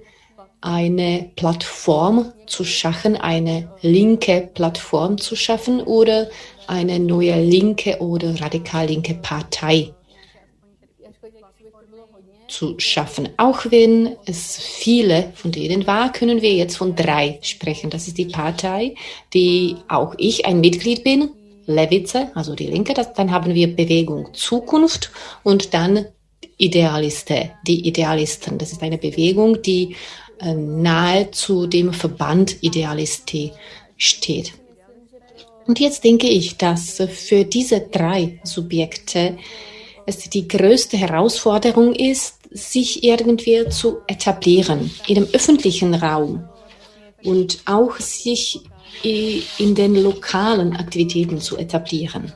eine Plattform zu schaffen, eine linke Plattform zu schaffen oder eine neue linke oder radikal linke Partei zu schaffen. Auch wenn es viele von denen war, können wir jetzt von drei sprechen. Das ist die Partei, die auch ich ein Mitglied bin, Lewice, also die Linke. Das, dann haben wir Bewegung Zukunft und dann Idealiste, die Idealisten. Das ist eine Bewegung, die äh, nahe zu dem Verband Idealisti steht. Und jetzt denke ich, dass für diese drei Subjekte es die größte Herausforderung ist, sich irgendwie zu etablieren in dem öffentlichen Raum und auch sich in den lokalen Aktivitäten zu etablieren.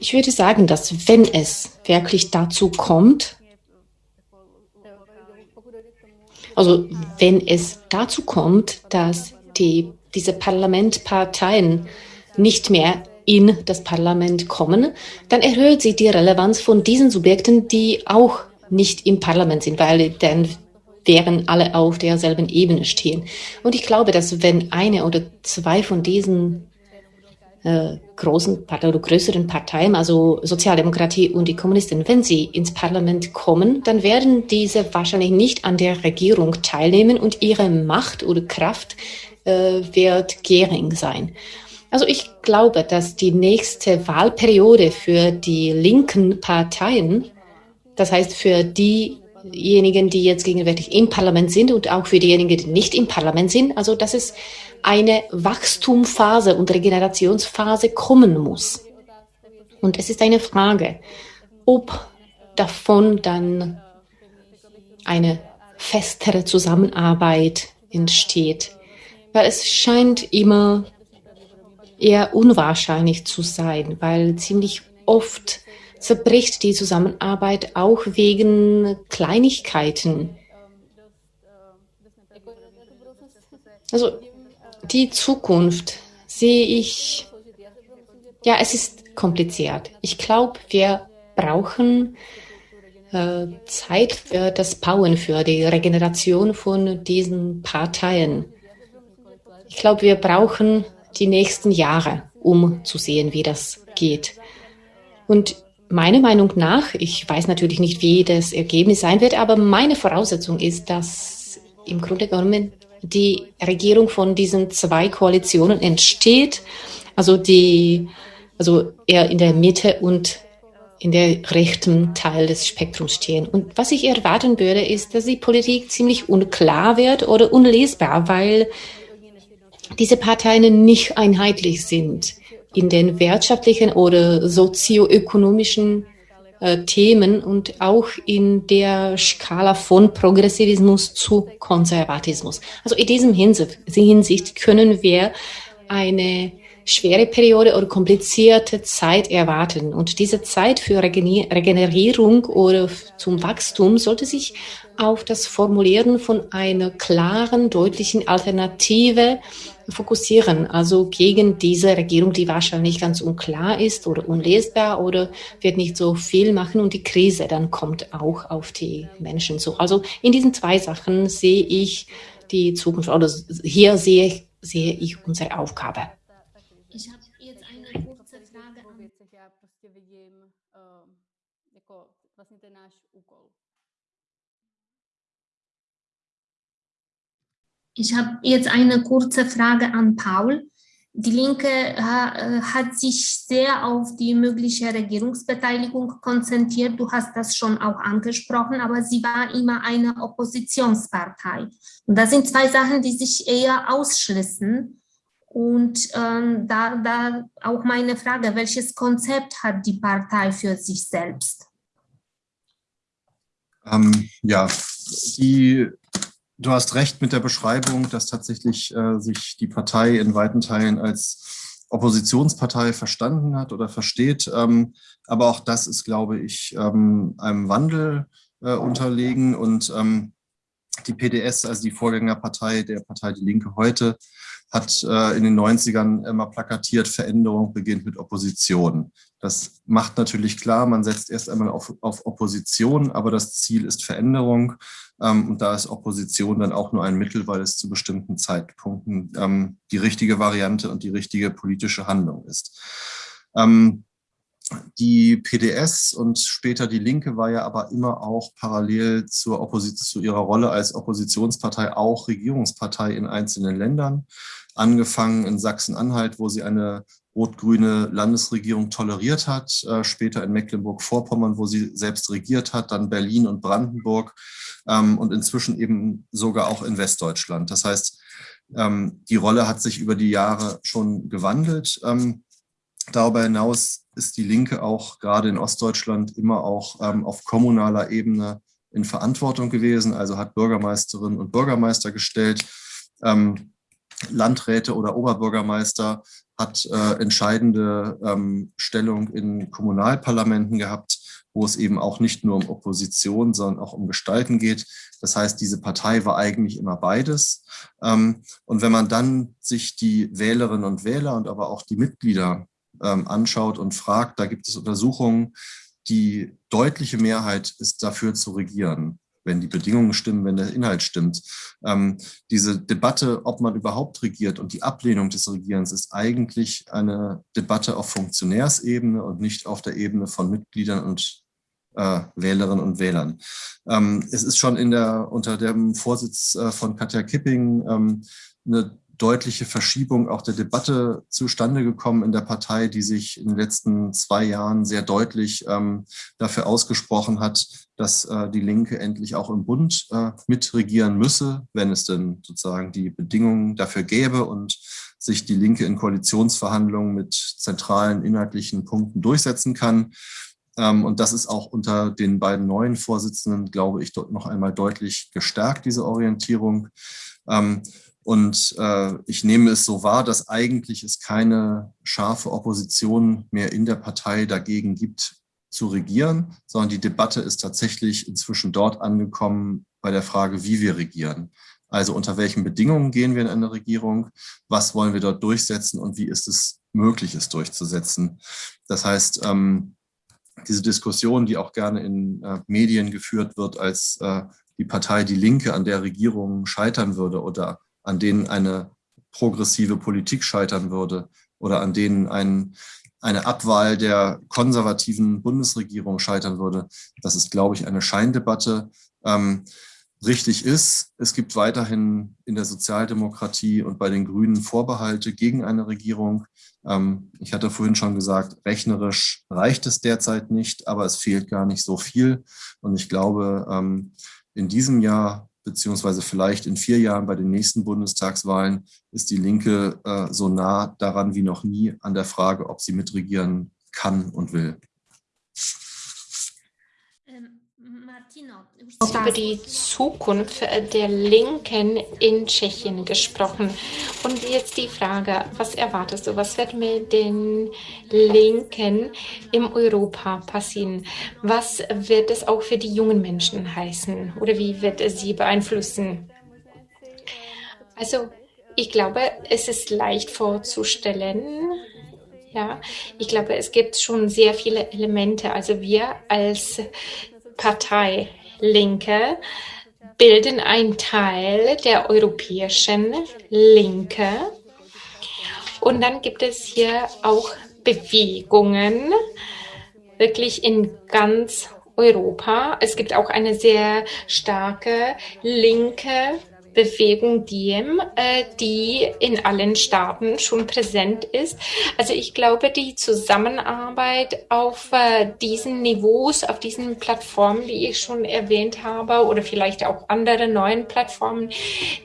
Ich würde sagen, dass wenn es wirklich dazu kommt, also wenn es dazu kommt, dass die, diese Parlamentparteien nicht mehr in das Parlament kommen, dann erhöht sich die Relevanz von diesen Subjekten, die auch nicht im Parlament sind, weil dann wären alle auf derselben Ebene stehen. Und ich glaube, dass wenn eine oder zwei von diesen äh, großen oder größeren Parteien, also Sozialdemokratie und die Kommunisten, wenn sie ins Parlament kommen, dann werden diese wahrscheinlich nicht an der Regierung teilnehmen und ihre Macht oder Kraft äh, wird gering sein. Also ich glaube, dass die nächste Wahlperiode für die linken Parteien, das heißt für diejenigen, die jetzt gegenwärtig im Parlament sind und auch für diejenigen, die nicht im Parlament sind, also dass es eine Wachstumphase und Regenerationsphase kommen muss. Und es ist eine Frage, ob davon dann eine festere Zusammenarbeit entsteht. Weil es scheint immer eher unwahrscheinlich zu sein, weil ziemlich oft zerbricht die Zusammenarbeit auch wegen Kleinigkeiten. Also die Zukunft sehe ich, ja, es ist kompliziert. Ich glaube, wir brauchen äh, Zeit für das Bauen, für die Regeneration von diesen Parteien. Ich glaube, wir brauchen die nächsten Jahre, um zu sehen, wie das geht. Und meiner Meinung nach, ich weiß natürlich nicht, wie das Ergebnis sein wird, aber meine Voraussetzung ist, dass im Grunde genommen die Regierung von diesen zwei Koalitionen entsteht, also die, also eher in der Mitte und in der rechten Teil des Spektrums stehen. Und was ich erwarten würde, ist, dass die Politik ziemlich unklar wird oder unlesbar, weil diese Parteien nicht einheitlich sind in den wirtschaftlichen oder sozioökonomischen äh, Themen und auch in der Skala von Progressivismus zu Konservatismus. Also in diesem Hinsicht können wir eine schwere Periode oder komplizierte Zeit erwarten. Und diese Zeit für Regenerierung oder zum Wachstum sollte sich auf das Formulieren von einer klaren, deutlichen Alternative fokussieren, also gegen diese Regierung, die wahrscheinlich ganz unklar ist oder unlesbar oder wird nicht so viel machen und die Krise dann kommt auch auf die Menschen zu. Also in diesen zwei Sachen sehe ich die Zukunft oder hier sehe, sehe ich unsere Aufgabe. Ich habe jetzt eine kurze Frage an Ich habe jetzt eine kurze Frage an Paul. Die Linke äh, hat sich sehr auf die mögliche Regierungsbeteiligung konzentriert. Du hast das schon auch angesprochen, aber sie war immer eine Oppositionspartei. Und das sind zwei Sachen, die sich eher ausschließen. Und ähm, da, da auch meine Frage, welches Konzept hat die Partei für sich selbst? Ähm, ja, die Du hast recht mit der Beschreibung, dass tatsächlich äh, sich die Partei in weiten Teilen als Oppositionspartei verstanden hat oder versteht. Ähm, aber auch das ist, glaube ich, ähm, einem Wandel äh, unterlegen. Und ähm, die PDS, also die Vorgängerpartei der Partei Die Linke heute, hat äh, in den 90ern immer plakatiert, Veränderung beginnt mit Opposition. Das macht natürlich klar, man setzt erst einmal auf, auf Opposition, aber das Ziel ist Veränderung. Ähm, und da ist Opposition dann auch nur ein Mittel, weil es zu bestimmten Zeitpunkten ähm, die richtige Variante und die richtige politische Handlung ist. Ähm, die PDS und später die Linke war ja aber immer auch parallel zur zu ihrer Rolle als Oppositionspartei auch Regierungspartei in einzelnen Ländern angefangen in Sachsen-Anhalt, wo sie eine rot-grüne Landesregierung toleriert hat, äh, später in Mecklenburg-Vorpommern, wo sie selbst regiert hat, dann Berlin und Brandenburg ähm, und inzwischen eben sogar auch in Westdeutschland. Das heißt, ähm, die Rolle hat sich über die Jahre schon gewandelt. Ähm, darüber hinaus ist die Linke auch gerade in Ostdeutschland immer auch ähm, auf kommunaler Ebene in Verantwortung gewesen, also hat Bürgermeisterinnen und Bürgermeister gestellt. Ähm, Landräte oder Oberbürgermeister hat äh, entscheidende ähm, Stellung in Kommunalparlamenten gehabt, wo es eben auch nicht nur um Opposition, sondern auch um Gestalten geht. Das heißt, diese Partei war eigentlich immer beides. Ähm, und wenn man dann sich die Wählerinnen und Wähler und aber auch die Mitglieder ähm, anschaut und fragt, da gibt es Untersuchungen, die deutliche Mehrheit ist dafür zu regieren wenn die Bedingungen stimmen, wenn der Inhalt stimmt. Ähm, diese Debatte, ob man überhaupt regiert und die Ablehnung des Regierens ist eigentlich eine Debatte auf Funktionärsebene und nicht auf der Ebene von Mitgliedern und äh, Wählerinnen und Wählern. Ähm, es ist schon in der, unter dem Vorsitz äh, von Katja Kipping ähm, eine deutliche Verschiebung auch der Debatte zustande gekommen in der Partei, die sich in den letzten zwei Jahren sehr deutlich ähm, dafür ausgesprochen hat, dass äh, die Linke endlich auch im Bund äh, mitregieren müsse, wenn es denn sozusagen die Bedingungen dafür gäbe und sich die Linke in Koalitionsverhandlungen mit zentralen inhaltlichen Punkten durchsetzen kann. Ähm, und das ist auch unter den beiden neuen Vorsitzenden, glaube ich, dort noch einmal deutlich gestärkt, diese Orientierung. Und äh, ich nehme es so wahr, dass eigentlich es keine scharfe Opposition mehr in der Partei dagegen gibt, zu regieren, sondern die Debatte ist tatsächlich inzwischen dort angekommen bei der Frage, wie wir regieren. Also unter welchen Bedingungen gehen wir in eine Regierung, was wollen wir dort durchsetzen und wie ist es möglich, es durchzusetzen. Das heißt, ähm, diese Diskussion, die auch gerne in äh, Medien geführt wird, als äh, die Partei Die Linke an der Regierung scheitern würde oder an denen eine progressive Politik scheitern würde oder an denen ein, eine Abwahl der konservativen Bundesregierung scheitern würde. Das ist, glaube ich, eine Scheindebatte. Ähm, richtig ist, es gibt weiterhin in der Sozialdemokratie und bei den Grünen Vorbehalte gegen eine Regierung. Ähm, ich hatte vorhin schon gesagt, rechnerisch reicht es derzeit nicht, aber es fehlt gar nicht so viel. Und ich glaube, ähm, in diesem Jahr beziehungsweise vielleicht in vier Jahren bei den nächsten Bundestagswahlen ist die Linke äh, so nah daran wie noch nie an der Frage, ob sie mitregieren kann und will. Über die Zukunft der Linken in Tschechien gesprochen. Und jetzt die Frage, was erwartest du? Was wird mit den Linken im Europa passieren? Was wird es auch für die jungen Menschen heißen? Oder wie wird es sie beeinflussen? Also, ich glaube, es ist leicht vorzustellen, ja, ich glaube, es gibt schon sehr viele Elemente. Also wir als Partei Linke bilden einen Teil der europäischen Linke. Und dann gibt es hier auch Bewegungen, wirklich in ganz Europa. Es gibt auch eine sehr starke linke Bewegung Diem, äh, die in allen Staaten schon präsent ist. Also ich glaube, die Zusammenarbeit auf äh, diesen Niveaus, auf diesen Plattformen, die ich schon erwähnt habe, oder vielleicht auch andere neuen Plattformen,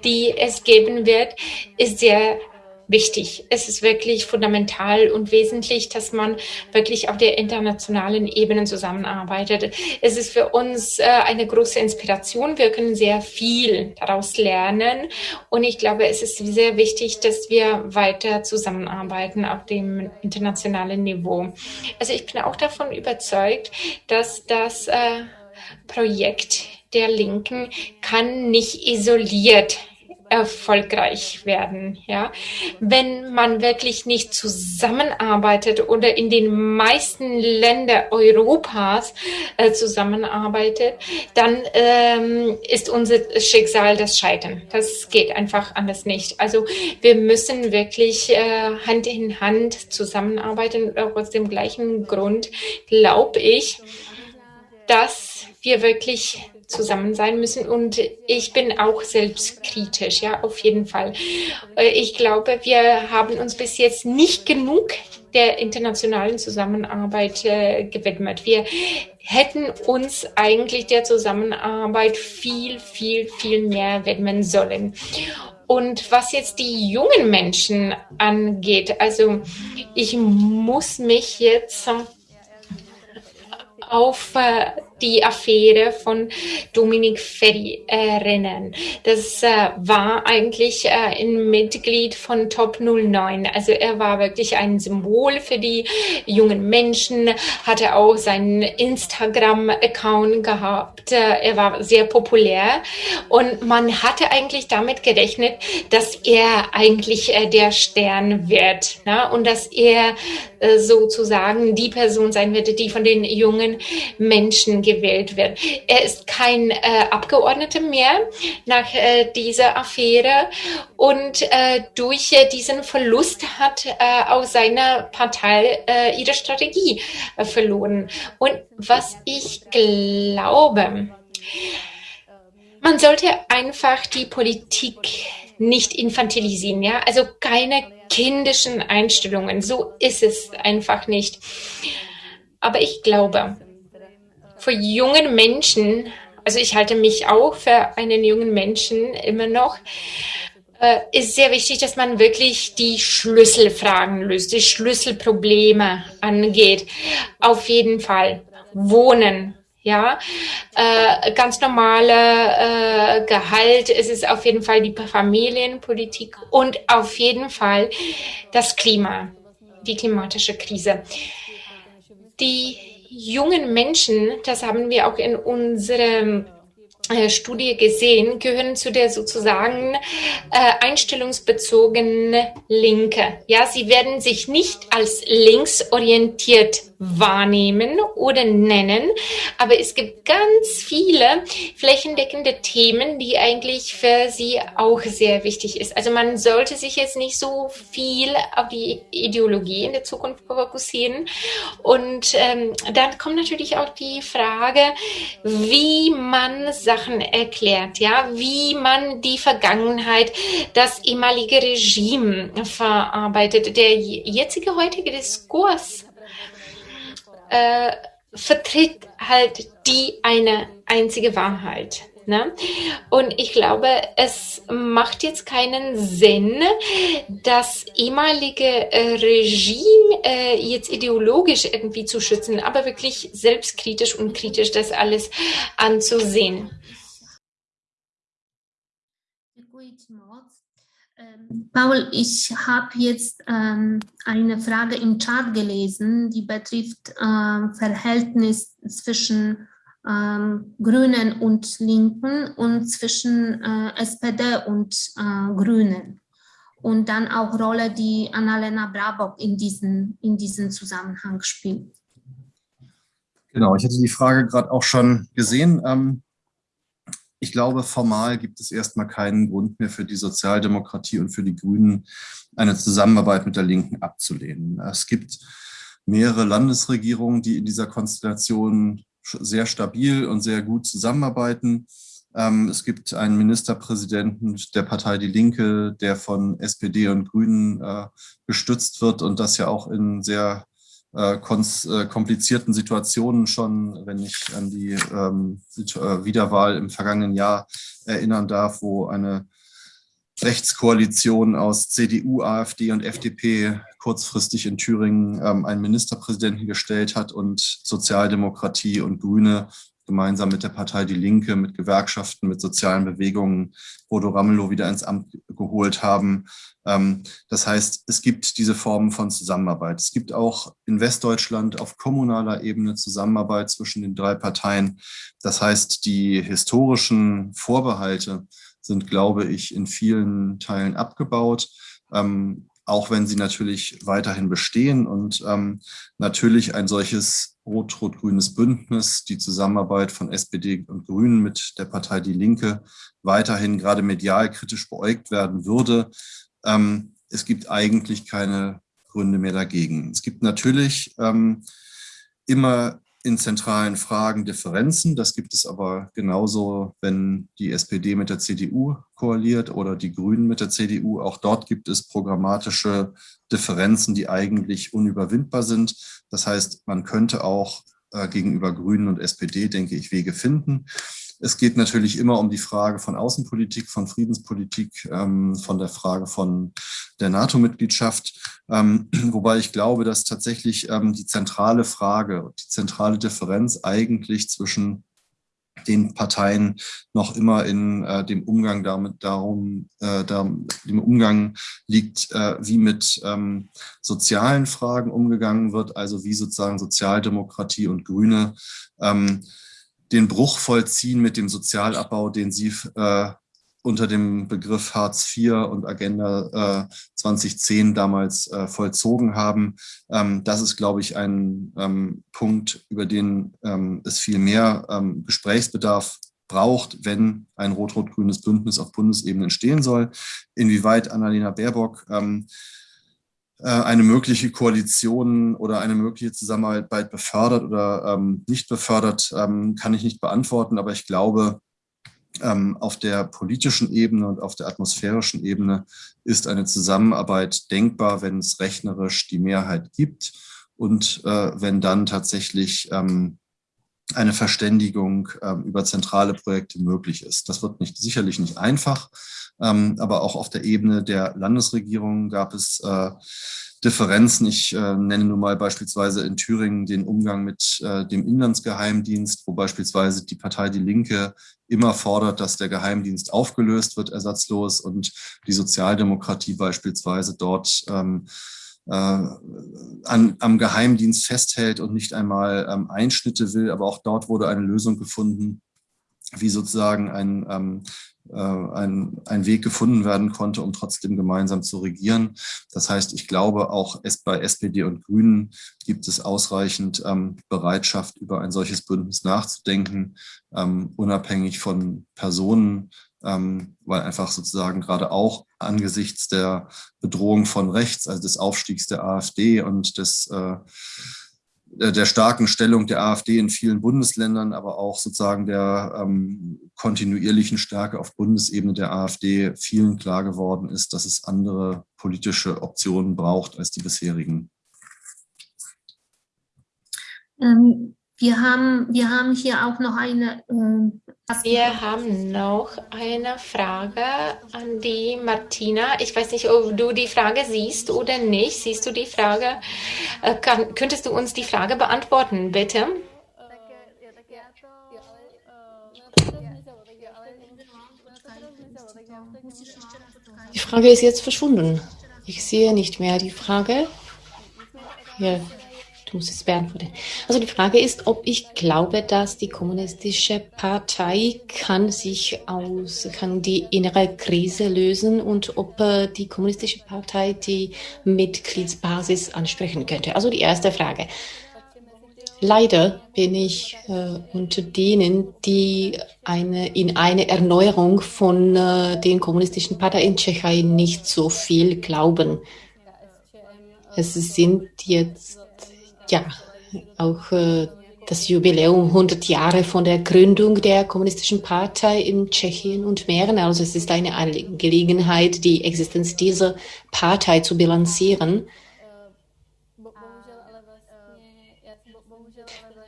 die es geben wird, ist sehr wichtig. Es ist wirklich fundamental und wesentlich, dass man wirklich auf der internationalen Ebene zusammenarbeitet. Es ist für uns äh, eine große Inspiration. Wir können sehr viel daraus lernen. Und ich glaube, es ist sehr wichtig, dass wir weiter zusammenarbeiten auf dem internationalen Niveau. Also ich bin auch davon überzeugt, dass das äh, Projekt der Linken kann nicht isoliert erfolgreich werden. Ja, wenn man wirklich nicht zusammenarbeitet oder in den meisten Ländern Europas äh, zusammenarbeitet, dann ähm, ist unser Schicksal das Scheitern. Das geht einfach anders nicht. Also wir müssen wirklich äh, Hand in Hand zusammenarbeiten. Aus dem gleichen Grund glaube ich, dass wir wirklich zusammen sein müssen. Und ich bin auch selbstkritisch, ja, auf jeden Fall. Äh, ich glaube, wir haben uns bis jetzt nicht genug der internationalen Zusammenarbeit äh, gewidmet. Wir hätten uns eigentlich der Zusammenarbeit viel, viel, viel mehr widmen sollen. Und was jetzt die jungen Menschen angeht, also ich muss mich jetzt auf äh, die Affäre von Dominik Ferry erinnern. Das äh, war eigentlich äh, ein Mitglied von Top 09. Also er war wirklich ein Symbol für die jungen Menschen, hatte auch seinen Instagram-Account gehabt. Äh, er war sehr populär und man hatte eigentlich damit gerechnet, dass er eigentlich äh, der Stern wird ne? und dass er äh, sozusagen die Person sein wird, die von den jungen Menschen gewählt wird. Er ist kein äh, Abgeordneter mehr nach äh, dieser Affäre und äh, durch äh, diesen Verlust hat äh, auch seine Partei äh, ihre Strategie verloren. Und was ich glaube, man sollte einfach die Politik nicht infantilisieren, ja, also keine kindischen Einstellungen, so ist es einfach nicht. Aber ich glaube, für jungen Menschen, also ich halte mich auch für einen jungen Menschen immer noch, äh, ist sehr wichtig, dass man wirklich die Schlüsselfragen löst, die Schlüsselprobleme angeht. Auf jeden Fall. Wohnen, ja, äh, ganz normale äh, Gehalt, es ist auf jeden Fall die Familienpolitik und auf jeden Fall das Klima, die klimatische Krise. Die jungen Menschen, das haben wir auch in unserem äh, Studie gesehen, gehören zu der sozusagen äh, einstellungsbezogenen Linke. Ja, sie werden sich nicht als linksorientiert wahrnehmen oder nennen. Aber es gibt ganz viele flächendeckende Themen, die eigentlich für sie auch sehr wichtig ist. Also man sollte sich jetzt nicht so viel auf die Ideologie in der Zukunft fokussieren. Und ähm, dann kommt natürlich auch die Frage, wie man Sachen erklärt, ja, wie man die Vergangenheit, das ehemalige Regime verarbeitet. Der jetzige heutige Diskurs äh, vertritt halt die eine einzige Wahrheit. Ne? Und ich glaube, es macht jetzt keinen Sinn, das ehemalige äh, Regime äh, jetzt ideologisch irgendwie zu schützen, aber wirklich selbstkritisch und kritisch das alles anzusehen. Paul, ich habe jetzt ähm, eine Frage im Chat gelesen, die betrifft äh, Verhältnis zwischen ähm, Grünen und Linken und zwischen äh, SPD und äh, Grünen. Und dann auch Rolle, die Annalena Brabok in diesen, in diesen Zusammenhang spielt. Genau, ich hatte die Frage gerade auch schon gesehen. Ähm, ich glaube, formal gibt es erstmal keinen Grund mehr für die Sozialdemokratie und für die Grünen, eine Zusammenarbeit mit der Linken abzulehnen. Es gibt mehrere Landesregierungen, die in dieser Konstellation sehr stabil und sehr gut zusammenarbeiten. Ähm, es gibt einen Ministerpräsidenten der Partei Die Linke, der von SPD und Grünen äh, gestützt wird und das ja auch in sehr äh, äh, komplizierten Situationen schon, wenn ich an die ähm, äh, Wiederwahl im vergangenen Jahr erinnern darf, wo eine Rechtskoalition aus CDU, AfD und FDP kurzfristig in Thüringen ähm, einen Ministerpräsidenten gestellt hat und Sozialdemokratie und Grüne gemeinsam mit der Partei Die Linke, mit Gewerkschaften, mit sozialen Bewegungen Bodo Ramelow wieder ins Amt geholt haben. Ähm, das heißt, es gibt diese Formen von Zusammenarbeit. Es gibt auch in Westdeutschland auf kommunaler Ebene Zusammenarbeit zwischen den drei Parteien. Das heißt, die historischen Vorbehalte sind, glaube ich, in vielen Teilen abgebaut. Ähm, auch wenn sie natürlich weiterhin bestehen und ähm, natürlich ein solches rot-rot-grünes Bündnis, die Zusammenarbeit von SPD und Grünen mit der Partei Die Linke weiterhin gerade medial kritisch beäugt werden würde. Ähm, es gibt eigentlich keine Gründe mehr dagegen. Es gibt natürlich ähm, immer in zentralen Fragen Differenzen. Das gibt es aber genauso, wenn die SPD mit der CDU koaliert oder die Grünen mit der CDU. Auch dort gibt es programmatische Differenzen, die eigentlich unüberwindbar sind. Das heißt, man könnte auch äh, gegenüber Grünen und SPD, denke ich, Wege finden. Es geht natürlich immer um die Frage von Außenpolitik, von Friedenspolitik, ähm, von der Frage von der NATO-Mitgliedschaft. Ähm, wobei ich glaube, dass tatsächlich ähm, die zentrale Frage, die zentrale Differenz eigentlich zwischen den Parteien noch immer in äh, dem Umgang damit darum, äh, da, dem Umgang liegt, äh, wie mit ähm, sozialen Fragen umgegangen wird, also wie sozusagen Sozialdemokratie und Grüne ähm, den Bruch vollziehen mit dem Sozialabbau, den Sie äh, unter dem Begriff Hartz IV und Agenda äh, 2010 damals äh, vollzogen haben. Ähm, das ist, glaube ich, ein ähm, Punkt, über den ähm, es viel mehr ähm, Gesprächsbedarf braucht, wenn ein rot-rot-grünes Bündnis auf Bundesebene entstehen soll. Inwieweit Annalena Baerbock ähm, äh, eine mögliche Koalition oder eine mögliche Zusammenarbeit befördert oder ähm, nicht befördert, ähm, kann ich nicht beantworten. Aber ich glaube, ähm, auf der politischen Ebene und auf der atmosphärischen Ebene ist eine Zusammenarbeit denkbar, wenn es rechnerisch die Mehrheit gibt und äh, wenn dann tatsächlich ähm, eine Verständigung ähm, über zentrale Projekte möglich ist. Das wird nicht, sicherlich nicht einfach, ähm, aber auch auf der Ebene der Landesregierung gab es äh, Differenzen. Ich äh, nenne nun mal beispielsweise in Thüringen den Umgang mit äh, dem Inlandsgeheimdienst, wo beispielsweise die Partei Die Linke immer fordert, dass der Geheimdienst aufgelöst wird, ersatzlos, und die Sozialdemokratie beispielsweise dort ähm, äh, an, am Geheimdienst festhält und nicht einmal ähm, Einschnitte will. Aber auch dort wurde eine Lösung gefunden, wie sozusagen ein ähm, äh, ein, ein Weg gefunden werden konnte, um trotzdem gemeinsam zu regieren. Das heißt, ich glaube, auch bei SPD und Grünen gibt es ausreichend ähm, Bereitschaft, über ein solches Bündnis nachzudenken, ähm, unabhängig von Personen, ähm, weil einfach sozusagen gerade auch angesichts der Bedrohung von rechts, also des Aufstiegs der AfD und des äh, der starken Stellung der AfD in vielen Bundesländern, aber auch sozusagen der ähm, kontinuierlichen Stärke auf Bundesebene der AfD vielen klar geworden ist, dass es andere politische Optionen braucht als die bisherigen. Ähm, wir haben, wir haben hier auch noch eine. Äh, wir haben noch eine Frage an die Martina. Ich weiß nicht, ob du die Frage siehst oder nicht. Siehst du die Frage? Äh, kann, könntest du uns die Frage beantworten, bitte? Die Frage ist jetzt verschwunden. Ich sehe nicht mehr die Frage. Muss es beantworten. Also die Frage ist, ob ich glaube, dass die kommunistische Partei kann sich aus, kann die innere Krise lösen und ob äh, die kommunistische Partei die Mitgliedsbasis ansprechen könnte. Also die erste Frage. Leider bin ich äh, unter denen, die eine, in eine Erneuerung von äh, den kommunistischen Parteien in Tschechien nicht so viel glauben. Es sind jetzt ja, auch äh, das Jubiläum 100 Jahre von der Gründung der Kommunistischen Partei in Tschechien und Mähren. Also es ist eine Gelegenheit, die Existenz dieser Partei zu bilanzieren.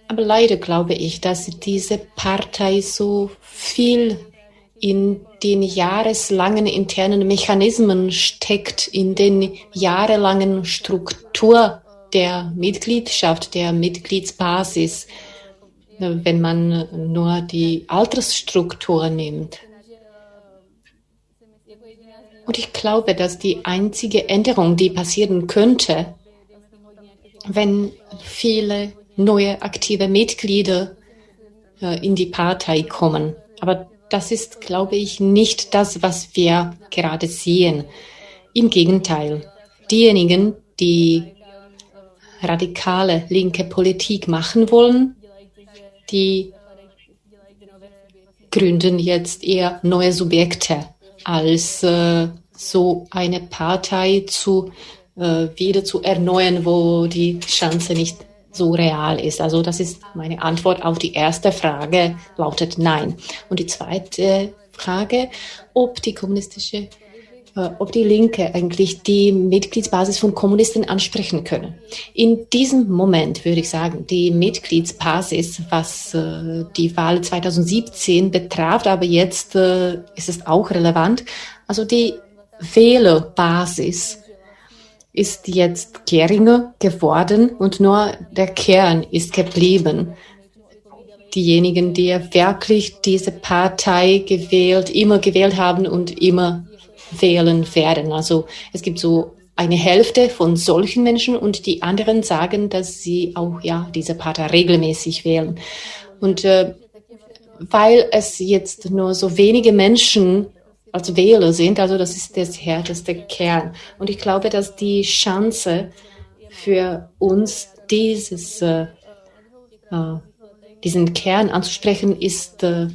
Aber leider glaube ich, dass diese Partei so viel in den jahreslangen internen Mechanismen steckt, in den jahrelangen Struktur der Mitgliedschaft, der Mitgliedsbasis, wenn man nur die Altersstruktur nimmt. Und ich glaube, dass die einzige Änderung, die passieren könnte, wenn viele neue aktive Mitglieder äh, in die Partei kommen. Aber das ist, glaube ich, nicht das, was wir gerade sehen. Im Gegenteil, diejenigen, die radikale linke Politik machen wollen, die gründen jetzt eher neue Subjekte, als äh, so eine Partei zu, äh, wieder zu erneuern, wo die Chance nicht so real ist. Also das ist meine Antwort auf die erste Frage, lautet nein. Und die zweite Frage, ob die kommunistische ob die Linke eigentlich die Mitgliedsbasis von Kommunisten ansprechen können. In diesem Moment würde ich sagen, die Mitgliedsbasis, was äh, die Wahl 2017 betraf, aber jetzt äh, ist es auch relevant, also die Wählerbasis ist jetzt geringer geworden und nur der Kern ist geblieben. Diejenigen, die wirklich diese Partei gewählt, immer gewählt haben und immer wählen werden. Also es gibt so eine Hälfte von solchen Menschen und die anderen sagen, dass sie auch ja diese Partei regelmäßig wählen. Und äh, weil es jetzt nur so wenige Menschen als Wähler sind, also das ist das härteste Kern. Und ich glaube, dass die Chance für uns dieses äh, äh, diesen Kern anzusprechen ist äh,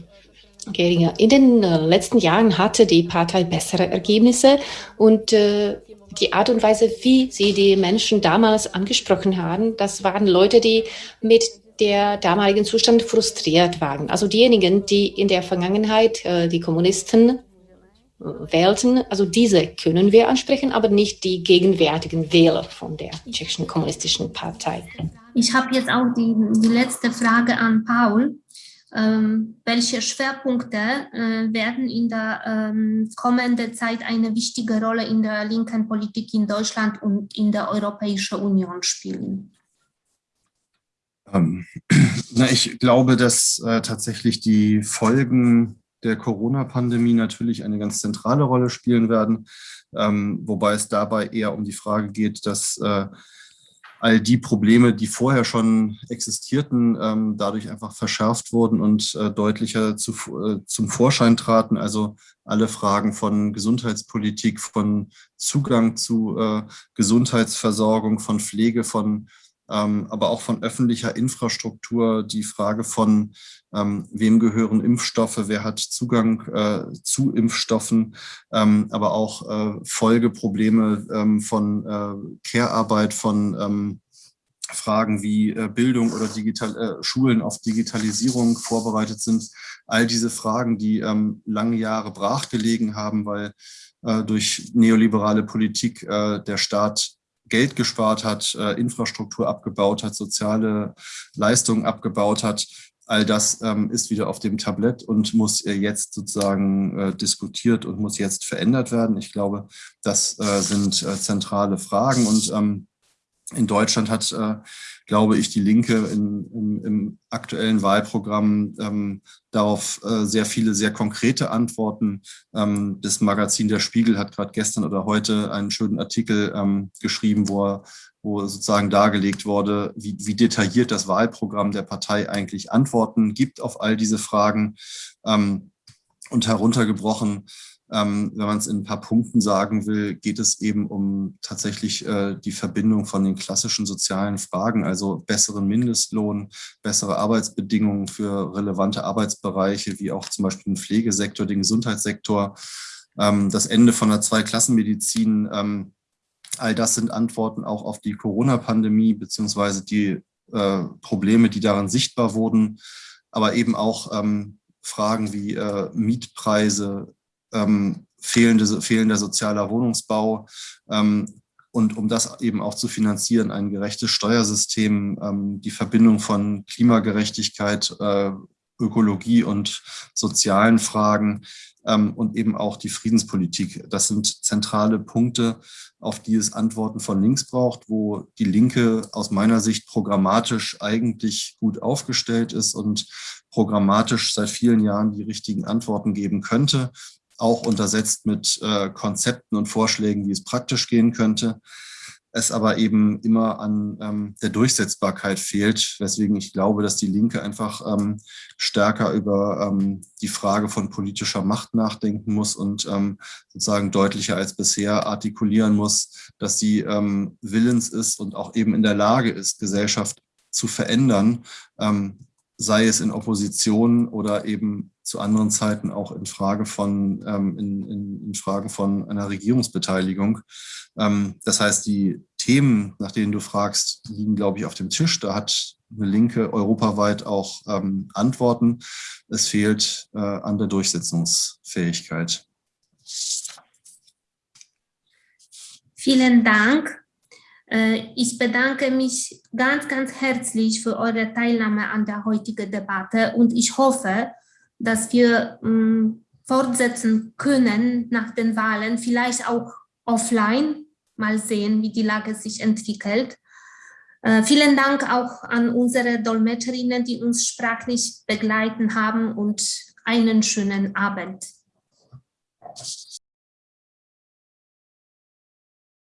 geringer. In den äh, letzten Jahren hatte die Partei bessere Ergebnisse und äh, die Art und Weise, wie sie die Menschen damals angesprochen haben, das waren Leute, die mit der damaligen Zustand frustriert waren. Also diejenigen, die in der Vergangenheit äh, die Kommunisten äh, wählten, also diese können wir ansprechen, aber nicht die gegenwärtigen Wähler von der tschechischen kommunistischen Partei. Ich habe jetzt auch die, die letzte Frage an Paul. Ähm, welche Schwerpunkte äh, werden in der ähm, kommenden Zeit eine wichtige Rolle in der linken Politik in Deutschland und in der Europäischen Union spielen? Ähm, na, ich glaube, dass äh, tatsächlich die Folgen der Corona-Pandemie natürlich eine ganz zentrale Rolle spielen werden, wobei es dabei eher um die Frage geht, dass äh, all die Probleme, die vorher schon existierten, ähm, dadurch einfach verschärft wurden und äh, deutlicher zu, äh, zum Vorschein traten. Also alle Fragen von Gesundheitspolitik, von Zugang zu äh, Gesundheitsversorgung, von Pflege, von aber auch von öffentlicher Infrastruktur, die Frage von, ähm, wem gehören Impfstoffe, wer hat Zugang äh, zu Impfstoffen, ähm, aber auch äh, Folgeprobleme ähm, von äh, Care-Arbeit, von ähm, Fragen wie Bildung oder Digital, äh, Schulen auf Digitalisierung vorbereitet sind. All diese Fragen, die ähm, lange Jahre brachgelegen haben, weil durch neoliberale Politik äh, der Staat Geld gespart hat, äh, Infrastruktur abgebaut hat, soziale Leistungen abgebaut hat. All das ähm, ist wieder auf dem Tablett und muss äh, jetzt sozusagen äh, diskutiert und muss jetzt verändert werden. Ich glaube, das sind zentrale Fragen und ähm, in Deutschland hat, glaube ich, die Linke in, in, im aktuellen Wahlprogramm ähm, darauf äh, sehr viele, sehr konkrete Antworten. Ähm, das Magazin Der Spiegel hat gerade gestern oder heute einen schönen Artikel ähm, geschrieben, wo, wo sozusagen dargelegt wurde, wie, wie detailliert das Wahlprogramm der Partei eigentlich Antworten gibt auf all diese Fragen. Ähm, und heruntergebrochen ähm, wenn man es in ein paar Punkten sagen will, geht es eben um tatsächlich äh, die Verbindung von den klassischen sozialen Fragen, also besseren Mindestlohn, bessere Arbeitsbedingungen für relevante Arbeitsbereiche, wie auch zum Beispiel den Pflegesektor, den Gesundheitssektor, ähm, das Ende von der Zweiklassenmedizin. Ähm, all das sind Antworten auch auf die Corona-Pandemie beziehungsweise die äh, Probleme, die daran sichtbar wurden, aber eben auch ähm, Fragen wie äh, Mietpreise, ähm, fehlende, fehlender sozialer Wohnungsbau. Ähm, und um das eben auch zu finanzieren, ein gerechtes Steuersystem, ähm, die Verbindung von Klimagerechtigkeit, äh, Ökologie und sozialen Fragen ähm, und eben auch die Friedenspolitik. Das sind zentrale Punkte, auf die es Antworten von links braucht, wo die Linke aus meiner Sicht programmatisch eigentlich gut aufgestellt ist und programmatisch seit vielen Jahren die richtigen Antworten geben könnte auch untersetzt mit äh, Konzepten und Vorschlägen, wie es praktisch gehen könnte. Es aber eben immer an ähm, der Durchsetzbarkeit fehlt, weswegen ich glaube, dass die Linke einfach ähm, stärker über ähm, die Frage von politischer Macht nachdenken muss und ähm, sozusagen deutlicher als bisher artikulieren muss, dass sie ähm, willens ist und auch eben in der Lage ist, Gesellschaft zu verändern, ähm, sei es in Opposition oder eben zu anderen Zeiten auch in Frage von, ähm, in, in, in, Frage von einer Regierungsbeteiligung. Ähm, das heißt, die Themen, nach denen du fragst, liegen, glaube ich, auf dem Tisch. Da hat eine Linke europaweit auch ähm, Antworten. Es fehlt äh, an der Durchsetzungsfähigkeit. Vielen Dank. Äh, ich bedanke mich ganz, ganz herzlich für eure Teilnahme an der heutigen Debatte und ich hoffe, dass wir mm, fortsetzen können nach den Wahlen, vielleicht auch offline, mal sehen, wie die Lage sich entwickelt. Äh, vielen Dank auch an unsere Dolmetscherinnen, die uns sprachlich begleiten haben und einen schönen Abend.